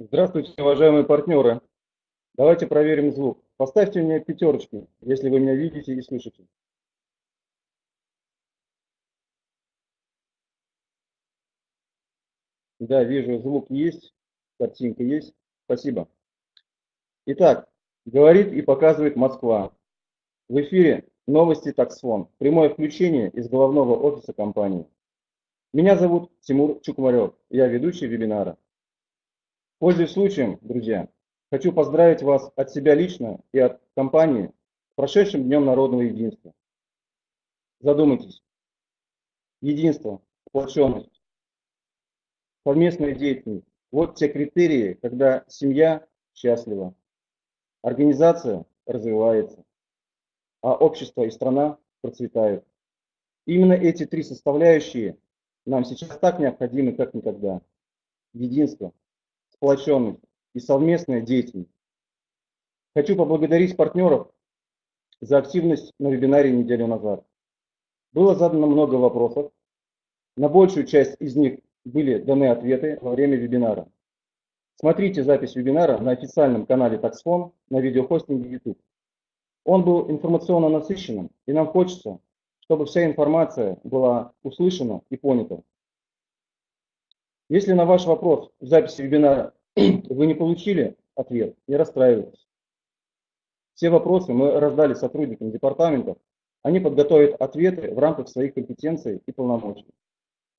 Здравствуйте, уважаемые партнеры. Давайте проверим звук. Поставьте мне пятерочки, если вы меня видите и слышите. Да, вижу, звук есть, картинка есть. Спасибо. Итак, говорит и показывает Москва. В эфире новости таксфон. Прямое включение из головного офиса компании. Меня зовут Тимур Чукмарев. Я ведущий вебинара. Пользуясь случаем, друзья, хочу поздравить вас от себя лично и от компании с прошедшим Днем Народного Единства. Задумайтесь. Единство, сплоченность, совместная деятельность. Вот те критерии, когда семья счастлива, организация развивается, а общество и страна процветают. Именно эти три составляющие нам сейчас так необходимы, как никогда. Единство, сплоченность и совместная деятельность. Хочу поблагодарить партнеров за активность на вебинаре неделю назад. Было задано много вопросов. На большую часть из них были даны ответы во время вебинара. Смотрите запись вебинара на официальном канале Taxfon на видеохостинге YouTube. Он был информационно насыщенным, и нам хочется, чтобы вся информация была услышана и понята. Если на ваш вопрос в записи вебинара вы не получили ответ, не расстраивайтесь. Все вопросы мы раздали сотрудникам департаментов, они подготовят ответы в рамках своих компетенций и полномочий.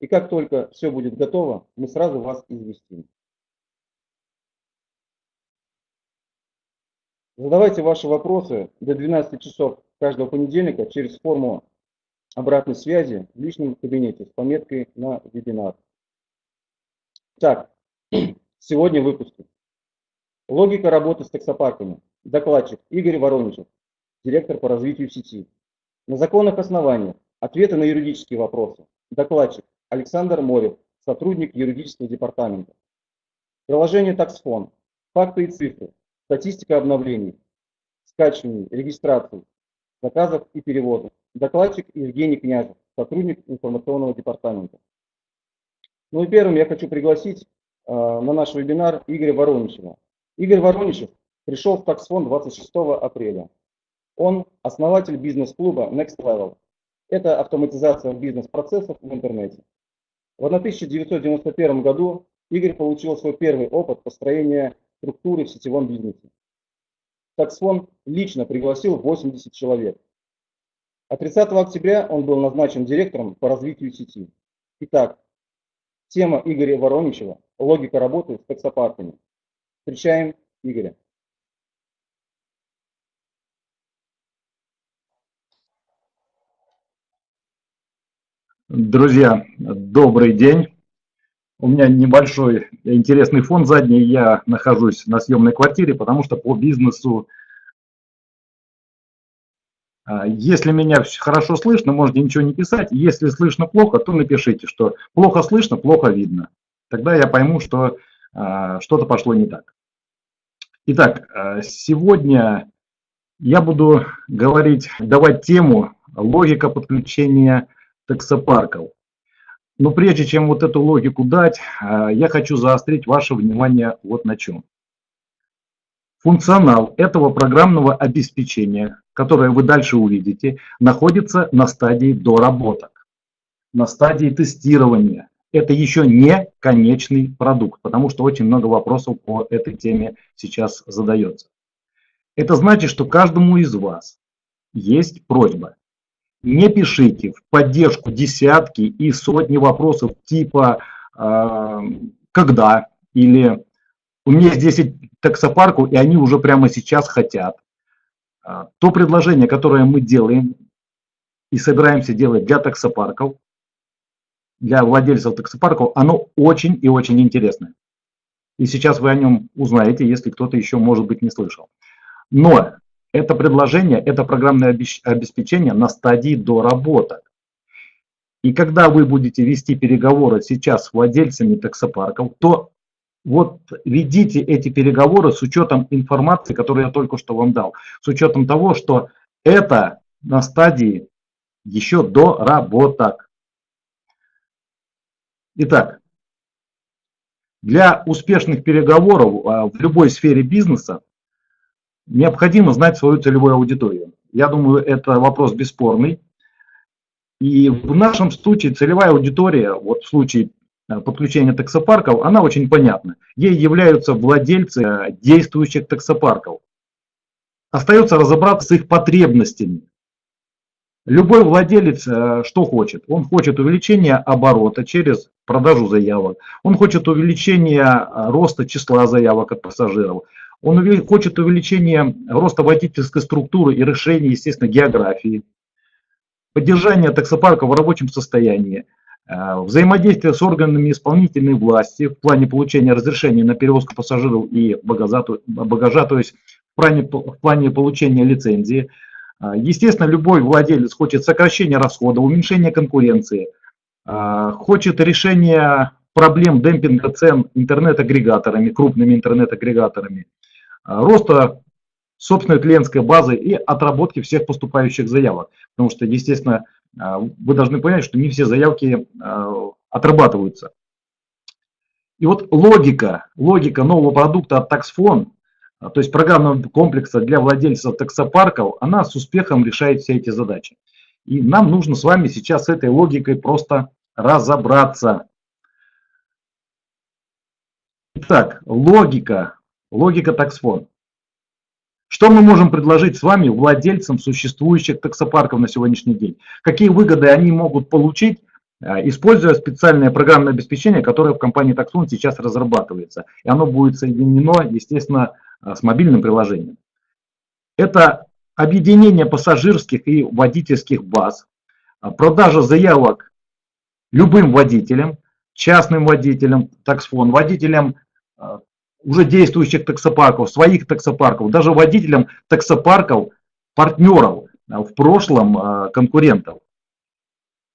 И как только все будет готово, мы сразу вас известим. Задавайте ваши вопросы до 12 часов каждого понедельника через форму обратной связи в личном кабинете с пометкой на вебинар. Так, сегодня в. Логика работы с таксопарками. Докладчик Игорь Вороничев, директор по развитию сети. На законных основаниях. Ответы на юридические вопросы. Докладчик Александр Морев, сотрудник юридического департамента. Приложение Таксфон. Факты и цифры. Статистика обновлений. Скачиваний, регистраций, заказов и переводов. Докладчик Евгений Князев, сотрудник информационного департамента. Ну и первым я хочу пригласить э, на наш вебинар Игоря Вороничева. Игорь Вороничев пришел в Таксфон 26 апреля. Он основатель бизнес-клуба Next Level. Это автоматизация бизнес-процессов в интернете. В 1991 году Игорь получил свой первый опыт построения структуры в сетевом бизнесе. Таксфон лично пригласил 80 человек. А 30 октября он был назначен директором по развитию сети. Итак, Тема Игоря Вороничева «Логика работы с таксопарками». Встречаем Игоря. Друзья, добрый день. У меня небольшой интересный фон задний. Я нахожусь на съемной квартире, потому что по бизнесу если меня хорошо слышно, можете ничего не писать. Если слышно плохо, то напишите, что плохо слышно, плохо видно. Тогда я пойму, что а, что-то пошло не так. Итак, а, сегодня я буду говорить, давать тему логика подключения таксопарков. Но прежде чем вот эту логику дать, я хочу заострить ваше внимание вот на чем. Функционал этого программного обеспечения которое вы дальше увидите, находится на стадии доработок, на стадии тестирования. Это еще не конечный продукт, потому что очень много вопросов по этой теме сейчас задается. Это значит, что каждому из вас есть просьба. Не пишите в поддержку десятки и сотни вопросов типа э, «когда» или «у меня 10 таксопарку, и они уже прямо сейчас хотят». А, то предложение, которое мы делаем и собираемся делать для таксопарков, для владельцев таксопарков, оно очень и очень интересное. И сейчас вы о нем узнаете, если кто-то еще, может быть, не слышал. Но это предложение, это программное обеспечение на стадии доработок. И когда вы будете вести переговоры сейчас с владельцами таксопарков, то вот ведите эти переговоры с учетом информации, которую я только что вам дал, с учетом того, что это на стадии еще до работок. Итак, Для успешных переговоров а, в любой сфере бизнеса необходимо знать свою целевую аудиторию. Я думаю, это вопрос бесспорный. И в нашем случае целевая аудитория, вот в случае подключения таксопарков, она очень понятна. Ей являются владельцы а, действующих таксопарков. Остается разобраться с их потребностями. Любой владелец что хочет? Он хочет увеличения оборота через продажу заявок. Он хочет увеличения роста числа заявок от пассажиров. Он хочет увеличения роста водительской структуры и решения, естественно, географии. Поддержание таксопарка в рабочем состоянии. А, взаимодействие с органами исполнительной власти в плане получения разрешений на перевозку пассажиров и багажа, то есть в плане, в плане получения лицензии. А, естественно, любой владелец хочет сокращения расходов, уменьшения конкуренции – а, хочет решения проблем демпинга цен интернет-агрегаторами, крупными интернет-агрегаторами, роста собственной клиентской базы и отработки всех поступающих заявок. Потому что, естественно, вы должны понять, что не все заявки отрабатываются. И вот логика, логика нового продукта от TaxFone, то есть программного комплекса для владельцев таксопарков, она с успехом решает все эти задачи. И нам нужно с вами сейчас с этой логикой просто разобраться. Итак, логика, логика таксфон. Что мы можем предложить с вами владельцам существующих таксопарков на сегодняшний день? Какие выгоды они могут получить, а, используя специальное программное обеспечение, которое в компании Taxfon сейчас разрабатывается. И оно будет соединено, естественно, а, с мобильным приложением. Это объединение пассажирских и водительских баз, а, продажа заявок любым водителям, частным водителям, таксфон, водителям уже действующих таксопарков, своих таксопарков, даже водителям таксопарков, партнеров, а, в прошлом конкурентов.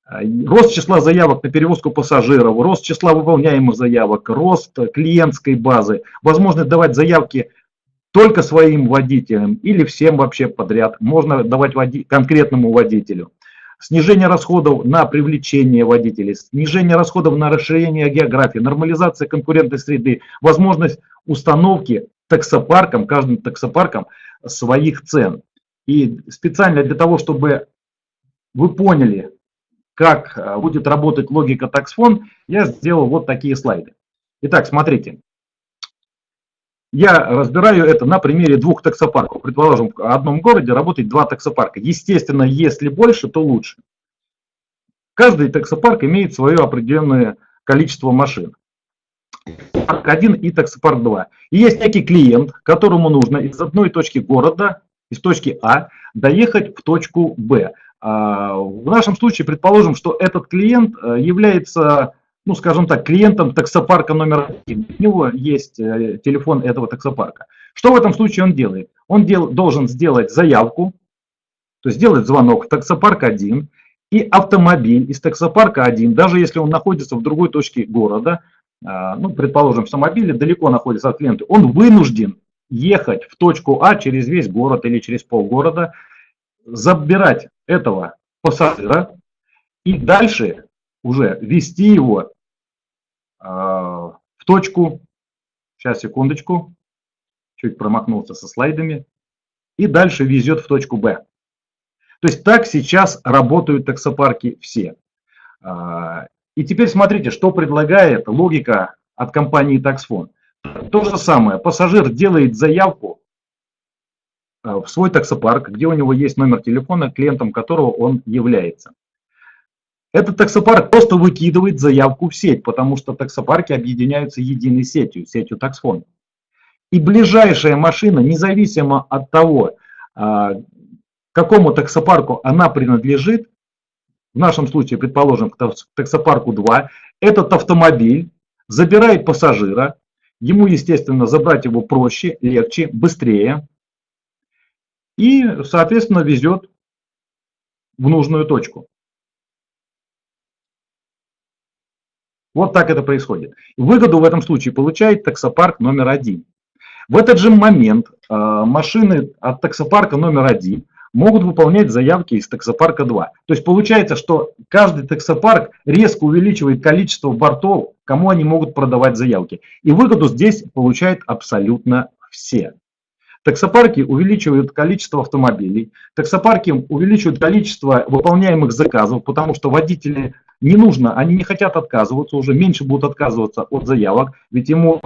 Рост числа заявок на перевозку пассажиров, рост числа выполняемых заявок, рост клиентской базы, возможность давать заявки только своим водителям или всем вообще подряд. Можно давать води конкретному водителю. Снижение расходов на привлечение водителей, снижение расходов на расширение географии, нормализация конкурентной среды, возможность установки таксопарком, каждым таксопарком своих цен. И специально для того, чтобы вы поняли, как э, будет работать логика таксфон, я сделал вот такие слайды. Итак, смотрите. Я разбираю это на примере двух таксопарков. Предположим, в одном городе работает два таксопарка. Естественно, если больше, то лучше. Каждый таксопарк имеет свое определенное количество машин. Таксопарк 1 и таксопарк 2. И есть некий клиент, которому нужно из одной точки города, из точки А, доехать в точку Б. А, в нашем случае предположим, что этот клиент э, является ну, скажем так, клиентом таксопарка номер один. У него есть э, телефон этого таксопарка. Что в этом случае он делает? Он дел, должен сделать заявку, то есть сделать звонок в таксопарк 1, и автомобиль из таксопарка 1, даже если он находится в другой точке города, а, ну, предположим, автомобиль далеко находится от клиента, он вынужден ехать в точку А через весь город или через полгорода, забирать этого пассажира и дальше уже вести его в точку, сейчас секундочку, чуть промахнулся со слайдами, и дальше везет в точку Б. То есть так сейчас работают таксопарки все. А, и теперь смотрите, что предлагает логика от компании Taxfone. То же самое, пассажир делает заявку а, в свой таксопарк, где у него есть номер телефона, клиентом которого он является. Этот таксопарк просто выкидывает заявку в сеть, потому что таксопарки объединяются единой сетью, сетью таксфон. И ближайшая машина, независимо от того, а, какому таксопарку она принадлежит, в нашем случае, предположим, к таксопарку 2, этот автомобиль забирает пассажира, ему, естественно, забрать его проще, легче, быстрее, и, соответственно, везет в нужную точку. Вот так это происходит. Выгоду в этом случае получает таксопарк номер один. В этот же момент э, машины от таксопарка номер один могут выполнять заявки из таксопарка 2. То есть получается, что каждый таксопарк резко увеличивает количество бортов, кому они могут продавать заявки. И выгоду здесь получают абсолютно все. Таксопарки увеличивают количество автомобилей, таксопарки увеличивают количество выполняемых заказов, потому что водители не нужно, они не хотят отказываться, уже меньше будут отказываться от заявок, ведь ему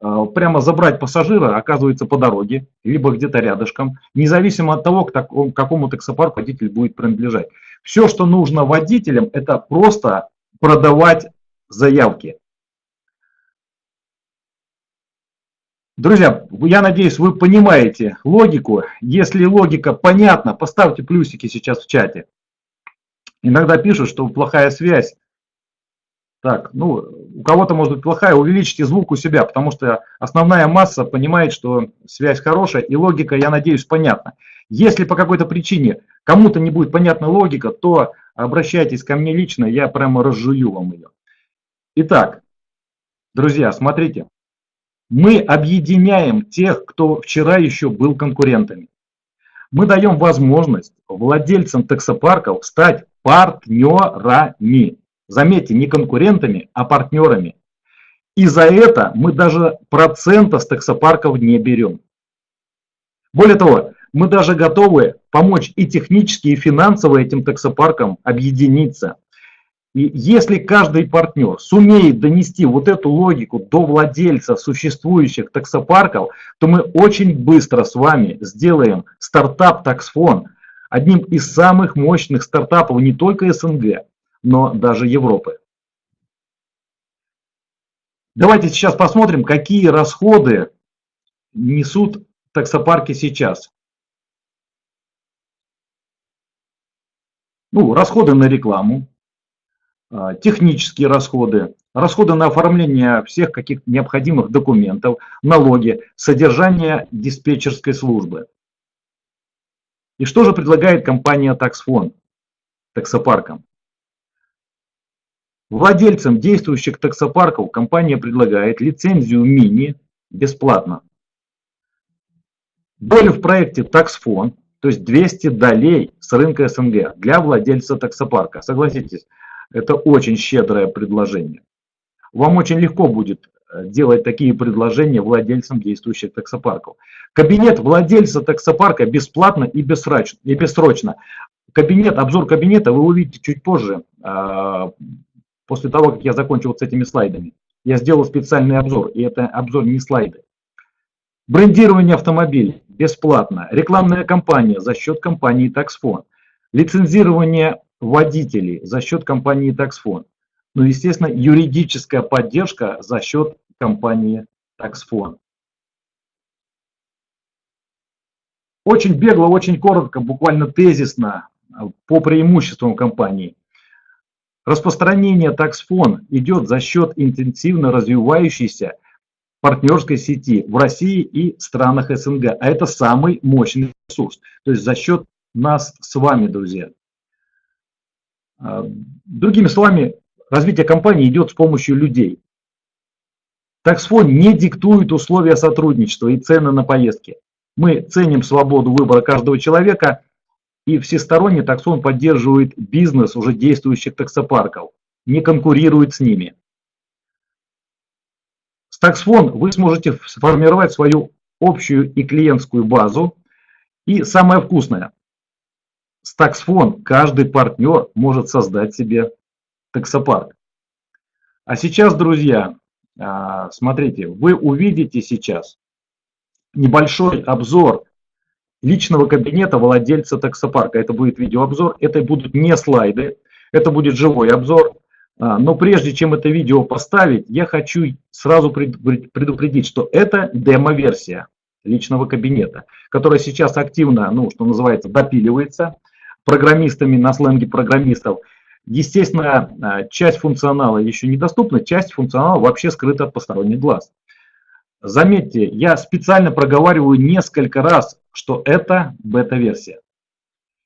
э, прямо забрать пассажира оказывается по дороге, либо где-то рядышком, независимо от того, к такому, какому таксопарку водитель будет принадлежать. Все, что нужно водителям, это просто продавать заявки. Друзья, я надеюсь, вы понимаете логику. Если логика понятна, поставьте плюсики сейчас в чате. Иногда пишут, что плохая связь. Так, ну, у кого-то может быть плохая, увеличьте звук у себя, потому что основная масса понимает, что связь хорошая, и логика, я надеюсь, понятна. Если по какой-то причине кому-то не будет понятна логика, то обращайтесь ко мне лично, я прямо разжую вам ее. Итак, друзья, смотрите мы объединяем тех, кто вчера еще был конкурентами. Мы даем возможность владельцам таксопарков стать партнерами. Заметьте, не конкурентами, а партнерами. И за это мы даже процента с таксопарков не берем. Более того, мы даже готовы помочь и технически, и финансово этим таксопаркам объединиться. И если каждый партнер сумеет донести вот эту логику до владельцев существующих таксопарков, то мы очень быстро с вами сделаем стартап таксфон одним из самых мощных стартапов не только СНГ, но даже Европы. Давайте сейчас посмотрим, какие расходы несут таксопарки сейчас. Ну, расходы на рекламу, технические расходы, расходы на оформление всех каких-то необходимых документов, налоги, содержание диспетчерской службы. И что же предлагает компания Таксфон таксопаркам? Владельцам действующих таксопарков компания предлагает лицензию мини бесплатно. Долю в проекте Таксфон, то есть 200 долей с рынка СНГ для владельца таксопарка. Согласитесь, это очень щедрое предложение. Вам очень легко будет э, делать такие предложения владельцам действующих таксопарков. Кабинет владельца таксопарка бесплатно и бессрочно. Кабинет, обзор кабинета вы увидите чуть позже, а, после того, как я закончу с этими слайдами. Я сделал специальный обзор, и это обзор не слайды. Брендирование автомобилей бесплатно. Рекламная кампания за счет компании Taxfone. Лицензирование водителей за счет компании Taxfone. Ну, естественно, юридическая поддержка за счет компании Taxfone. Очень бегло, очень коротко, буквально тезисно по преимуществам компании. Распространение Taxfone идет за счет интенсивно развивающейся партнерской сети в России и странах СНГ. А это самый мощный ресурс. То есть за счет нас с вами, друзья. А, другими словами, развитие компании идет с помощью людей. Таксфон не диктует условия сотрудничества и цены на поездки. Мы ценим свободу выбора каждого человека, и всесторонне таксон поддерживает бизнес уже действующих таксопарков, не конкурирует с ними. С таксфон вы сможете сформировать свою общую и клиентскую базу. И самое вкусное, с таксфон каждый партнер может создать себе таксопарк. А сейчас, друзья, а, смотрите, вы увидите сейчас небольшой обзор личного кабинета владельца таксопарка. Это будет видеообзор, это будут не слайды, это будет живой обзор. А, но прежде чем это видео поставить, я хочу сразу предупредить, что это демо-версия личного кабинета, которая сейчас активно, ну, что называется, допиливается программистами на сленге программистов. Естественно, а, часть функционала еще недоступна, часть функционала вообще скрыта от посторонних глаз. Заметьте, я специально проговариваю несколько раз, что это бета-версия.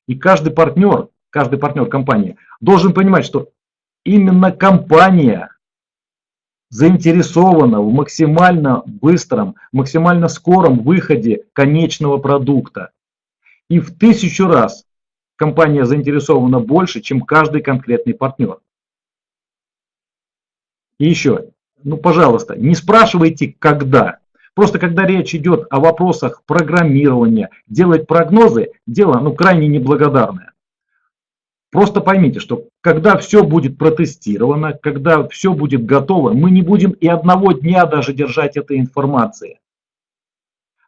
И каждый партнер, каждый партнер компании должен понимать, что именно компания заинтересована в максимально быстром, максимально скором выходе конечного продукта. И в тысячу раз компания заинтересована больше, чем каждый конкретный партнер. И еще, ну, пожалуйста, не спрашивайте, когда. Просто когда речь идет о вопросах программирования, делать прогнозы, дело ну, крайне неблагодарное. Просто поймите, что когда все будет протестировано, когда все будет готово, мы не будем и одного дня даже держать этой информации.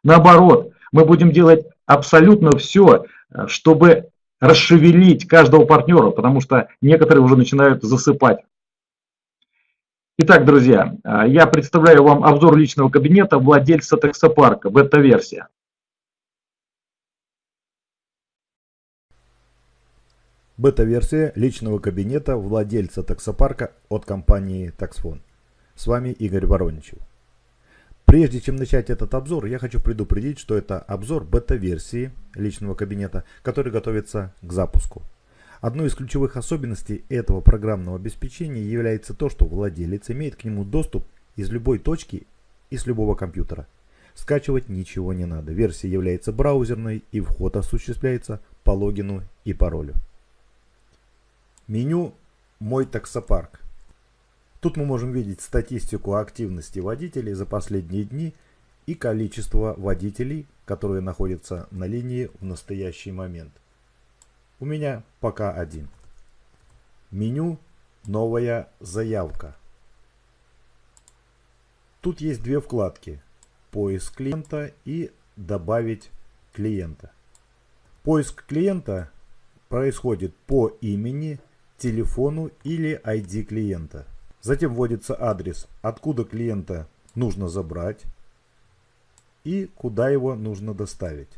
Наоборот, мы будем делать абсолютно все, чтобы расшевелить каждого партнера, потому что некоторые уже начинают засыпать. Итак, друзья, я представляю вам обзор личного кабинета владельца таксопарка, бета-версия. Бета-версия личного кабинета владельца таксопарка от компании Taxfon. С вами Игорь Вороничев. Прежде чем начать этот обзор, я хочу предупредить, что это обзор бета-версии личного кабинета, который готовится к запуску. Одной из ключевых особенностей этого программного обеспечения является то, что владелец имеет к нему доступ из любой точки и с любого компьютера. Скачивать ничего не надо. Версия является браузерной и вход осуществляется по логину и паролю. Меню «Мой таксопарк». Тут мы можем видеть статистику активности водителей за последние дни и количество водителей, которые находятся на линии в настоящий момент. У меня пока один. Меню «Новая заявка». Тут есть две вкладки «Поиск клиента» и «Добавить клиента». Поиск клиента происходит по имени телефону или ID клиента. Затем вводится адрес, откуда клиента нужно забрать и куда его нужно доставить.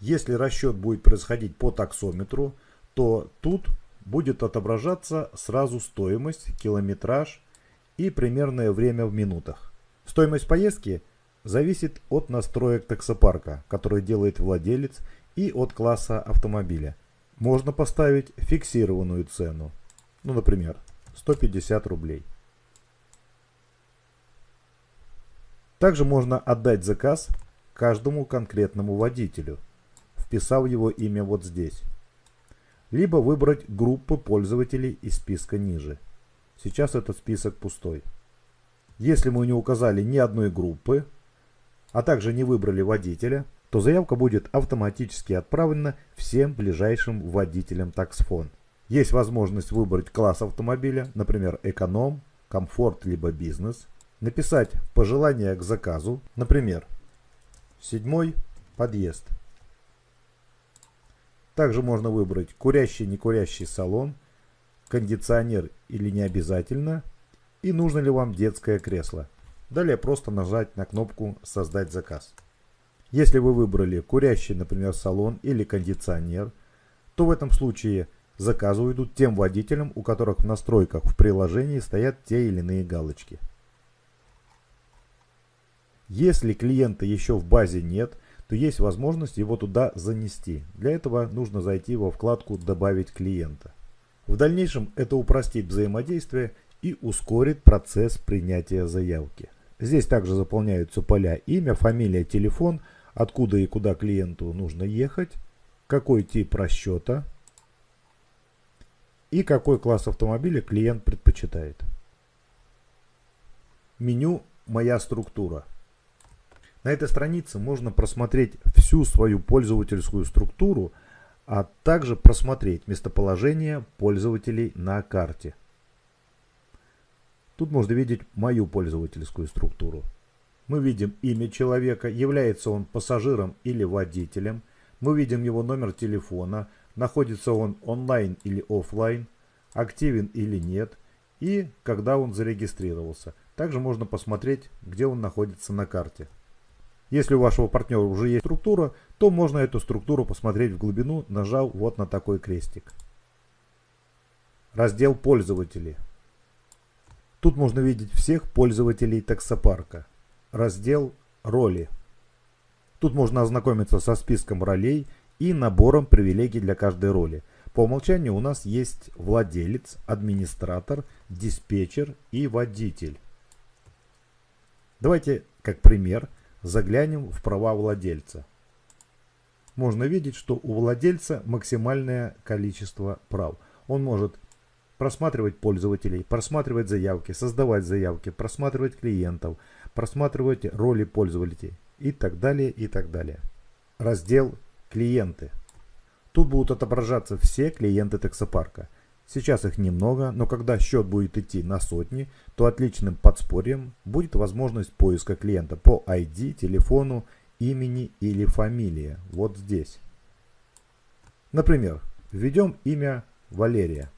Если расчет будет происходить по таксометру, то тут будет отображаться сразу стоимость, километраж и примерное время в минутах. Стоимость поездки зависит от настроек таксопарка, который делает владелец, и от класса автомобиля – можно поставить фиксированную цену, ну, например, 150 рублей. Также можно отдать заказ каждому конкретному водителю, вписав его имя вот здесь. Либо выбрать группы пользователей из списка ниже. Сейчас этот список пустой. Если мы не указали ни одной группы, а также не выбрали водителя, то заявка будет автоматически отправлена всем ближайшим водителям таксфон. Есть возможность выбрать класс автомобиля, например, эконом, комфорт либо бизнес, написать пожелания к заказу, например, седьмой подъезд. Также можно выбрать курящий-не курящий салон, кондиционер или не обязательно, и нужно ли вам детское кресло. Далее просто нажать на кнопку «Создать заказ». Если вы выбрали курящий, например, салон или кондиционер, то в этом случае заказы уйдут тем водителям, у которых в настройках в приложении стоят те или иные галочки. Если клиента еще в базе нет, то есть возможность его туда занести. Для этого нужно зайти во вкладку «Добавить клиента». В дальнейшем это упростит взаимодействие и ускорит процесс принятия заявки. Здесь также заполняются поля имя, фамилия, телефон – откуда и куда клиенту нужно ехать, какой тип расчета и какой класс автомобиля клиент предпочитает. Меню «Моя структура». На этой странице можно просмотреть всю свою пользовательскую структуру, а также просмотреть местоположение пользователей на карте. Тут можно видеть мою пользовательскую структуру. Мы видим имя человека, является он пассажиром или водителем. Мы видим его номер телефона, находится он онлайн или офлайн, активен или нет и когда он зарегистрировался. Также можно посмотреть, где он находится на карте. Если у вашего партнера уже есть структура, то можно эту структуру посмотреть в глубину, нажав вот на такой крестик. Раздел «Пользователи». Тут можно видеть всех пользователей таксопарка раздел «Роли». Тут можно ознакомиться со списком ролей и набором привилегий для каждой роли. По умолчанию у нас есть владелец, администратор, диспетчер и водитель. Давайте, как пример, заглянем в права владельца. можно видеть, что у владельца максимальное количество прав. Он может просматривать пользователей, просматривать заявки, создавать заявки, просматривать клиентов, просматривать роли пользователей и так далее, и так далее. Раздел «Клиенты». Тут будут отображаться все клиенты таксопарка. Сейчас их немного, но когда счет будет идти на сотни, то отличным подспорьем будет возможность поиска клиента по ID, телефону, имени или фамилии. Вот здесь. Например, введем имя Валерия.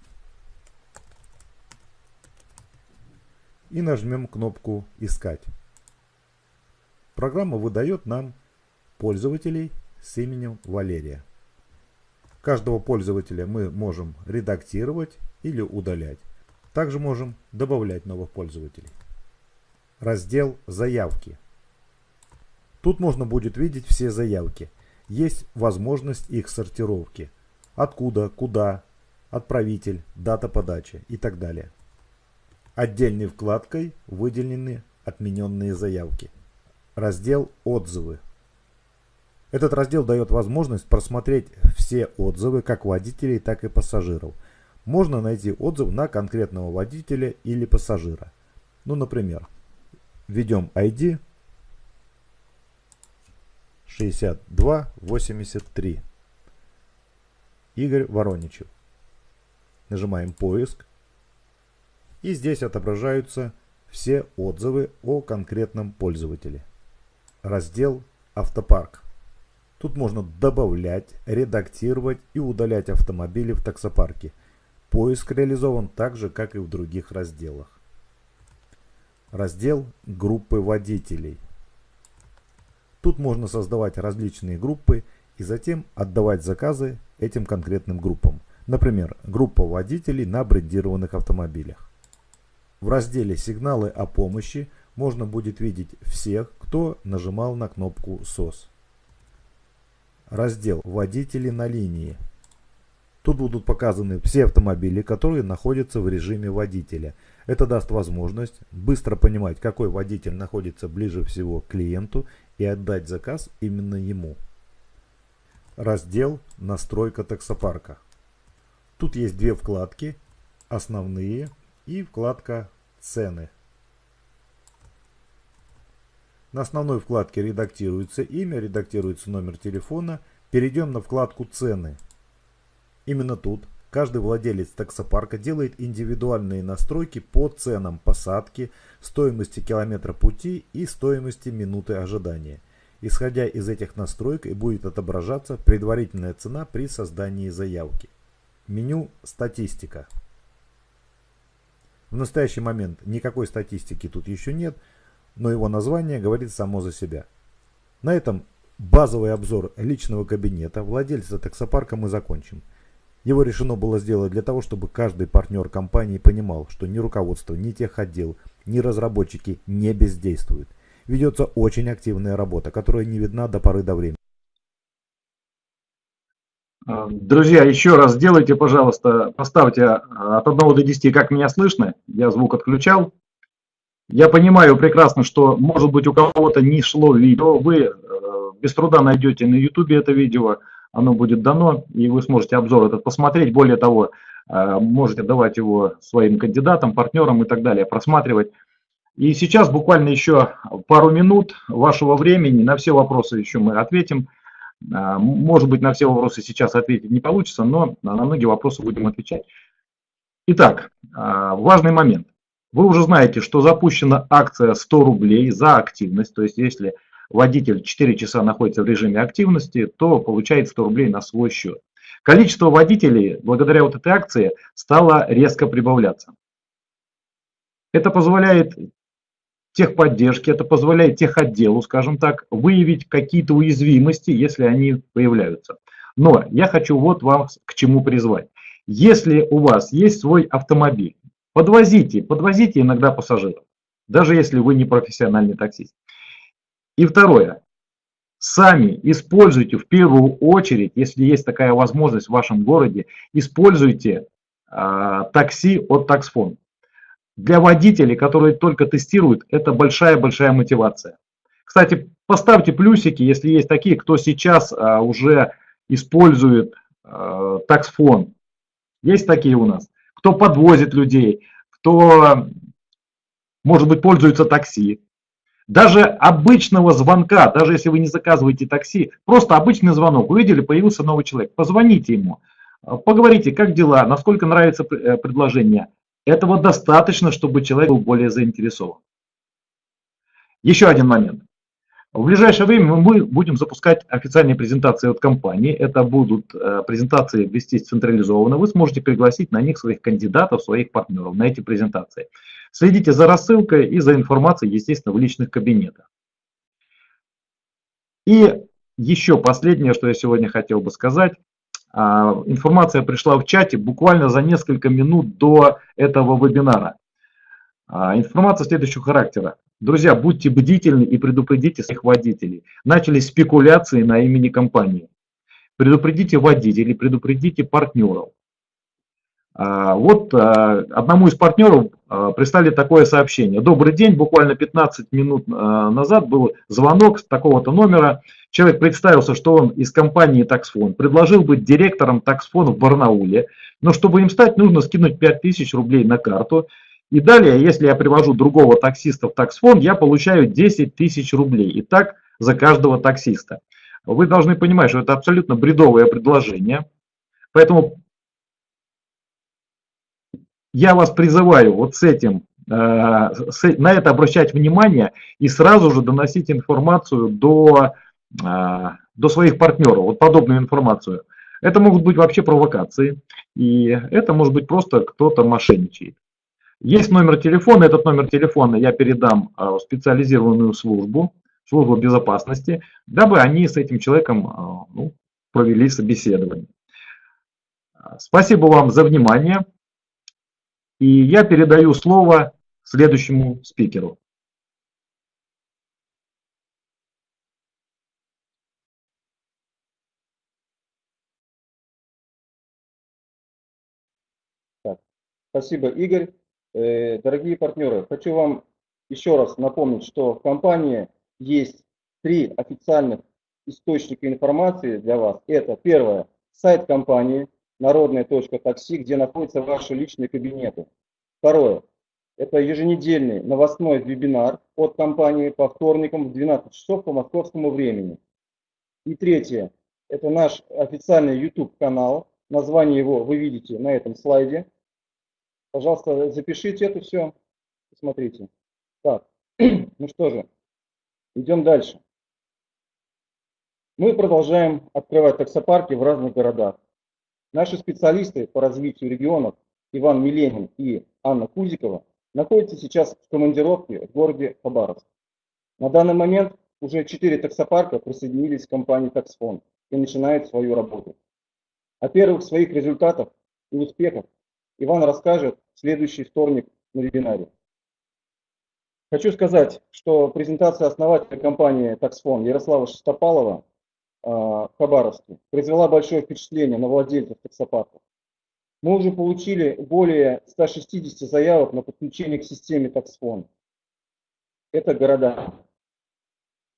И нажмем кнопку «Искать». Программа выдает нам пользователей с именем Валерия. Каждого пользователя мы можем редактировать или удалять. Также можем добавлять новых пользователей. Раздел «Заявки». Тут можно будет видеть все заявки. Есть возможность их сортировки. Откуда, куда, отправитель, дата подачи и так далее. Отдельной вкладкой выделены отмененные заявки. Раздел «Отзывы». Этот раздел дает возможность просмотреть все отзывы как водителей, так и пассажиров. Можно найти отзыв на конкретного водителя или пассажира. Ну, например, введем ID 6283. Игорь Вороничев. Нажимаем поиск. И здесь отображаются все отзывы о конкретном пользователе. Раздел «Автопарк». Тут можно добавлять, редактировать и удалять автомобили в таксопарке. Поиск реализован так же, как и в других разделах. Раздел «Группы водителей». Тут можно создавать различные группы и затем отдавать заказы этим конкретным группам. Например, группа водителей на брендированных автомобилях. В разделе «Сигналы о помощи» можно будет видеть всех, кто нажимал на кнопку «СОС». Раздел «Водители на линии». Тут будут показаны все автомобили, которые находятся в режиме водителя. Это даст возможность быстро понимать, какой водитель находится ближе всего к клиенту и отдать заказ именно ему. Раздел «Настройка таксопарка». Тут есть две вкладки «Основные» и вкладка «Цены». На основной вкладке редактируется имя, редактируется номер телефона. Перейдем на вкладку «Цены». Именно тут каждый владелец таксопарка делает индивидуальные настройки по ценам посадки, стоимости километра пути и стоимости минуты ожидания. Исходя из этих настроек и будет отображаться предварительная цена при создании заявки. Меню «Статистика». В настоящий момент никакой статистики тут еще нет, но его название говорит само за себя. На этом базовый обзор личного кабинета владельца таксопарка мы закончим. Его решено было сделать для того, чтобы каждый партнер компании понимал, что ни руководство, ни техотдел, ни разработчики не бездействуют. Ведется очень активная работа, которая не видна до поры до времени. Друзья, еще раз сделайте, пожалуйста, поставьте от 1 до 10, как меня слышно. Я звук отключал. Я понимаю прекрасно, что, может быть, у кого-то не шло видео. Вы э, без труда найдете на YouTube это видео, оно будет дано, и вы сможете обзор этот посмотреть. Более того, э, можете давать его своим кандидатам, партнерам и так далее, просматривать. И сейчас буквально еще пару минут вашего времени, на все вопросы еще мы ответим. Э, может быть, на все вопросы сейчас ответить не получится, но на многие вопросы будем отвечать. Итак, важный момент. Вы уже знаете, что запущена акция 100 рублей за активность. То есть, если водитель 4 часа находится в режиме активности, то получает 100 рублей на свой счет. Количество водителей благодаря вот этой акции стало резко прибавляться. Это позволяет техподдержке, это позволяет техотделу, скажем так, выявить какие-то уязвимости, если они появляются. Но я хочу вот вам к чему призвать. Если у вас есть свой автомобиль, Подвозите, подвозите иногда пассажиров, даже если вы не профессиональный таксист. И второе. Сами используйте в первую очередь, если есть такая возможность в вашем городе, используйте э, такси от таксфон. Для водителей, которые только тестируют, это большая-большая мотивация. Кстати, поставьте плюсики, если есть такие, кто сейчас а, уже использует а, таксфон. Есть такие у нас. Кто подвозит людей, кто, может быть, пользуется такси. Даже обычного звонка, даже если вы не заказываете такси, просто обычный звонок, увидели, появился новый человек, позвоните ему, поговорите, как дела, насколько нравится э, предложение. Этого достаточно, чтобы человек был более заинтересован. Еще один момент. В ближайшее время мы будем запускать официальные презентации от компании. Это будут э, презентации вестись централизованно. Вы сможете пригласить на них своих кандидатов, своих партнеров на эти презентации. Следите за рассылкой и за информацией, естественно, в личных кабинетах. И еще последнее, что я сегодня хотел бы сказать. А, информация пришла в чате буквально за несколько минут до этого вебинара. А, информация следующего характера. Друзья, будьте бдительны и предупредите своих водителей. Начались спекуляции на имени компании. Предупредите водителей, предупредите партнеров. А, вот а, одному из партнеров а, прислали такое сообщение. Добрый день, буквально 15 минут назад был звонок с такого-то номера. Человек представился, что он из компании Таксфон, предложил быть директором Таксфона в Барнауле, но чтобы им стать, нужно скинуть 5000 рублей на карту и далее, если я привожу другого таксиста в таксфонд, я получаю 10 тысяч рублей. И так за каждого таксиста. Вы должны понимать, что это абсолютно бредовое предложение. Поэтому я вас призываю вот с этим, э, на это обращать внимание и сразу же доносить информацию до, э, до своих партнеров, вот подобную информацию. Это могут быть вообще провокации, и это может быть просто кто-то мошенничает. Есть номер телефона, этот номер телефона я передам а, в специализированную службу, службу безопасности, дабы они с этим человеком а, ну, провели собеседование. Спасибо вам за внимание. И я передаю слово следующему спикеру. Так, спасибо, Игорь. Э, дорогие партнеры, хочу вам еще раз напомнить, что в компании есть три официальных источника информации для вас. Это первое, сайт компании народная.такси, где находятся ваши личные кабинеты. Второе, это еженедельный новостной вебинар от компании по вторникам в 12 часов по московскому времени. И третье, это наш официальный YouTube канал. Название его вы видите на этом слайде. Пожалуйста, запишите это все. Смотрите. Так, ну что же, идем дальше. Мы продолжаем открывать таксопарки в разных городах. Наши специалисты по развитию регионов Иван Миленин и Анна Кузикова находятся сейчас в командировке в городе Хабаровск. На данный момент уже 4 таксопарка присоединились к компании Таксфонд и начинают свою работу. О первых своих результатах и успехах Иван расскажет в следующий вторник на вебинаре. Хочу сказать, что презентация основателя компании Taxfon Ярослава Шестопалова а, в Хабаровске произвела большое впечатление на владельцев таксопарков. Мы уже получили более 160 заявок на подключение к системе Taxfon. Это города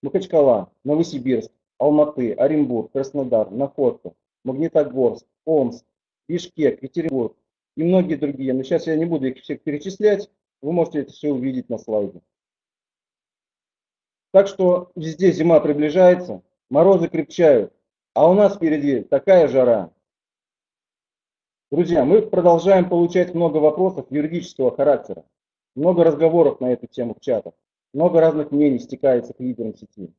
Махачкала, Новосибирск, Алматы, Оренбург, Краснодар, Находка, Магнитогорск, Омск, Бишкек, Екатеринбург, и многие другие. Но сейчас я не буду их всех перечислять, вы можете это все увидеть на слайде. Так что везде зима приближается, морозы крепчают, а у нас впереди такая жара. Друзья, мы продолжаем получать много вопросов юридического характера, много разговоров на эту тему в чатах, много разных мнений стекается к лидерам сети.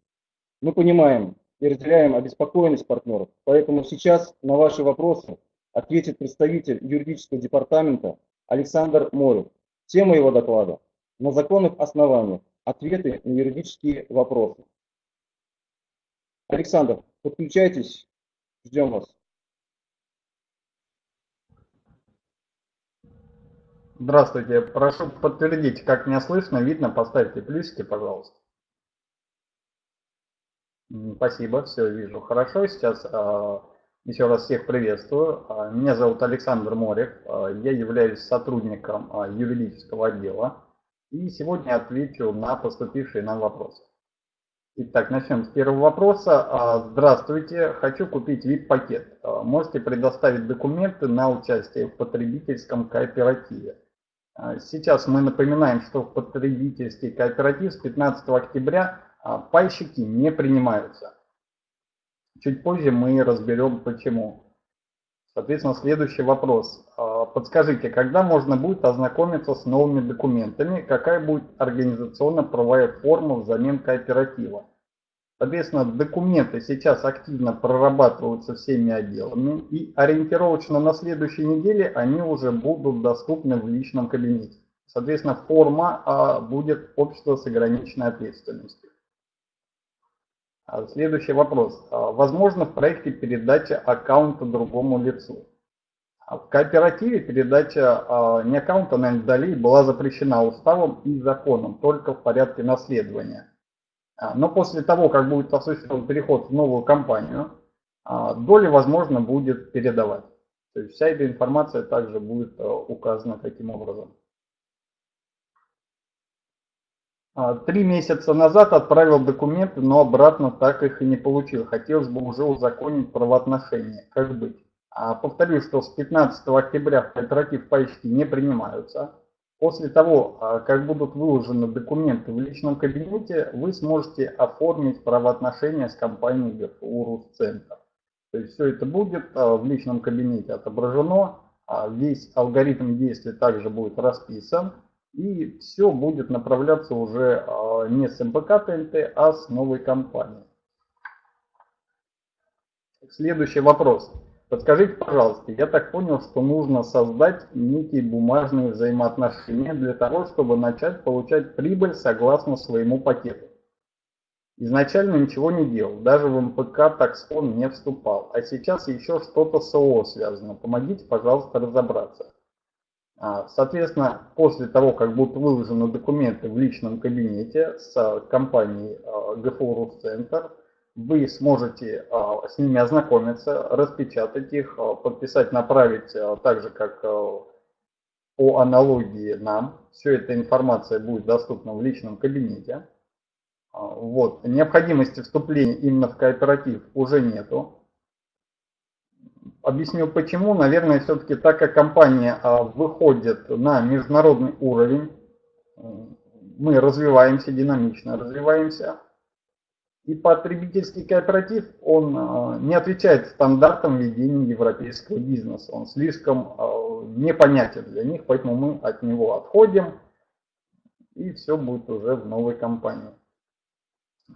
Мы понимаем и разделяем обеспокоенность партнеров, поэтому сейчас на ваши вопросы ответит представитель юридического департамента Александр Морев. Тема его доклада – на законных основаниях. Ответы на юридические вопросы. Александр, подключайтесь, ждем вас. Здравствуйте, прошу подтвердить, как меня слышно, видно, поставьте плюсики, пожалуйста. Спасибо, все вижу хорошо. Сейчас а, еще раз всех приветствую. А, меня зовут Александр Морев. А, я являюсь сотрудником а, юридического отдела. И сегодня отвечу на поступившие нам вопросы. Итак, начнем с первого вопроса. Здравствуйте, хочу купить VIP-пакет. Можете предоставить документы на участие в потребительском кооперативе. Сейчас мы напоминаем, что в потребительский кооператив с 15 октября пайщики не принимаются. Чуть позже мы разберем почему. Соответственно, следующий вопрос. Подскажите, когда можно будет ознакомиться с новыми документами, какая будет организационно-правовая форма взамен кооператива? Соответственно, документы сейчас активно прорабатываются всеми отделами и ориентировочно на следующей неделе они уже будут доступны в личном кабинете. Соответственно, форма а, будет общество с ограниченной ответственностью. А, следующий вопрос. А, возможно в проекте передача аккаунта другому лицу? А в кооперативе передача не аккаунта на долей была запрещена уставом и законом, только в порядке наследования. Но после того, как будет осуществлен переход в новую компанию, доли возможно будет передавать. То есть вся эта информация также будет э, указана таким образом. Три месяца назад отправил документы, но обратно так их и не получил. Хотелось бы уже узаконить правоотношения. Как быть? А, повторю, что с 15 октября в кооператив почти не принимаются. После того, а, как будут выложены документы в личном кабинете, вы сможете оформить правоотношения с компанией ГФУ Русцентр. То есть все это будет а, в личном кабинете отображено, весь алгоритм действий также будет расписан, и все будет направляться уже не с МПК ТНТ, а с новой компанией. Следующий вопрос. Подскажите, пожалуйста, я так понял, что нужно создать некие бумажные взаимоотношения для того, чтобы начать получать прибыль согласно своему пакету. Изначально ничего не делал, даже в МПК таксон не вступал, а сейчас еще что-то с ООО связано. Помогите, пожалуйста, разобраться. А, соответственно, после того, как будут выложены документы в личном кабинете с компанией а, ГФУ Русцентр, вы сможете а, с ними ознакомиться, распечатать их, а, подписать, направить а, так же, как по аналогии нам. Все эта информация будет доступна в личном кабинете. Вот. Необходимости вступления именно в кооператив уже нету. Объясню почему. Наверное, все-таки так как компания выходит на международный уровень, мы развиваемся динамично, развиваемся, и потребительский кооператив, он а, не отвечает стандартам ведения европейского бизнеса. Он слишком а, непонятен для них, поэтому мы от него отходим, и все будет уже в новой компании.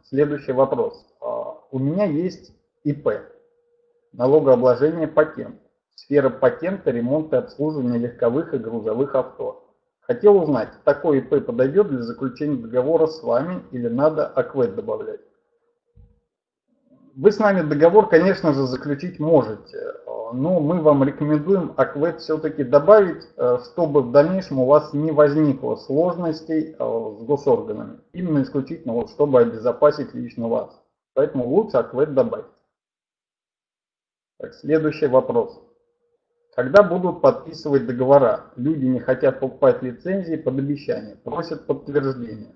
Следующий вопрос. А, у меня есть ИП, налогообложение патент, сфера патента, ремонта и обслуживания легковых и грузовых авто. Хотел узнать, такой ИП подойдет для заключения договора с вами или надо АКВЭД добавлять? Вы с нами договор, конечно же, заключить можете, но мы вам рекомендуем АКВЭД все-таки добавить, э, чтобы в дальнейшем у вас не возникло сложностей э, с госорганами. Именно исключительно, вот, чтобы обезопасить лично вас. Поэтому лучше АКВЭД добавить. Так, следующий вопрос. Когда будут подписывать договора? Люди не хотят покупать лицензии под обещание, просят подтверждение.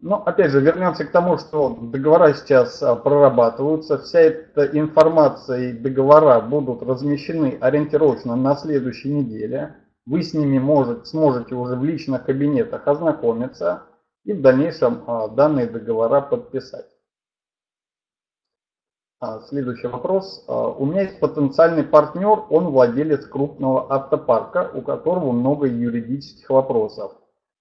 Но опять же, вернемся к тому, что договора сейчас а, прорабатываются. Вся эта информация и договора будут размещены ориентировочно на следующей неделе. Вы с ними может, сможете уже в личных кабинетах ознакомиться и в дальнейшем а, данные договора подписать. А, следующий вопрос. У меня есть потенциальный партнер, он владелец крупного автопарка, у которого много юридических вопросов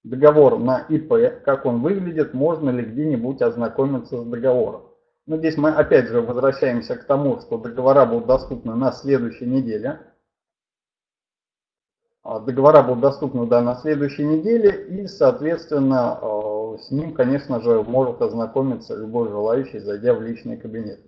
договор на ИП, как он выглядит, можно ли где-нибудь ознакомиться с договором. Но здесь мы опять же возвращаемся к тому, что договора будут доступны на следующей неделе. А, договора будут доступны да, на следующей неделе и, соответственно, с ним, конечно же, может ознакомиться любой желающий, зайдя в личный кабинет.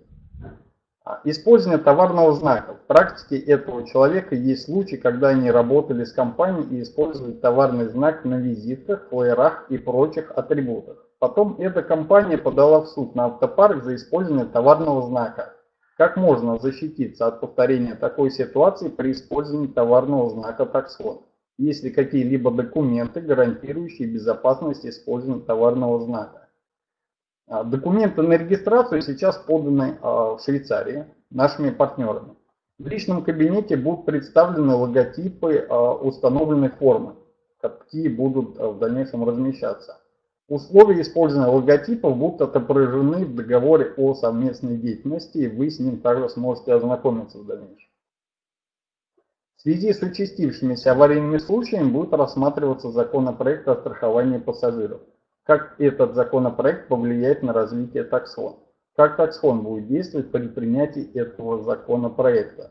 А, использование товарного знака. В практике этого человека есть случаи, когда они работали с компанией и использовали товарный знак на визитках, флайерах и прочих атрибутах. Потом эта компания подала в суд на автопарк за использование товарного знака. Как можно защититься от повторения такой ситуации при использовании товарного знака таксон? Есть ли какие-либо документы, гарантирующие безопасность использования товарного знака? А, документы на регистрацию сейчас поданы а, в Швейцарии нашими партнерами. В личном кабинете будут представлены логотипы а, установленной формы, какие будут в дальнейшем размещаться. Условия использования логотипов будут отображены в договоре о совместной деятельности, и вы с ним также сможете ознакомиться в дальнейшем. В связи с участившимися аварийными случаями будет рассматриваться законопроект о страховании пассажиров как этот законопроект повлияет на развитие таксон, как таксон будет действовать при принятии этого законопроекта.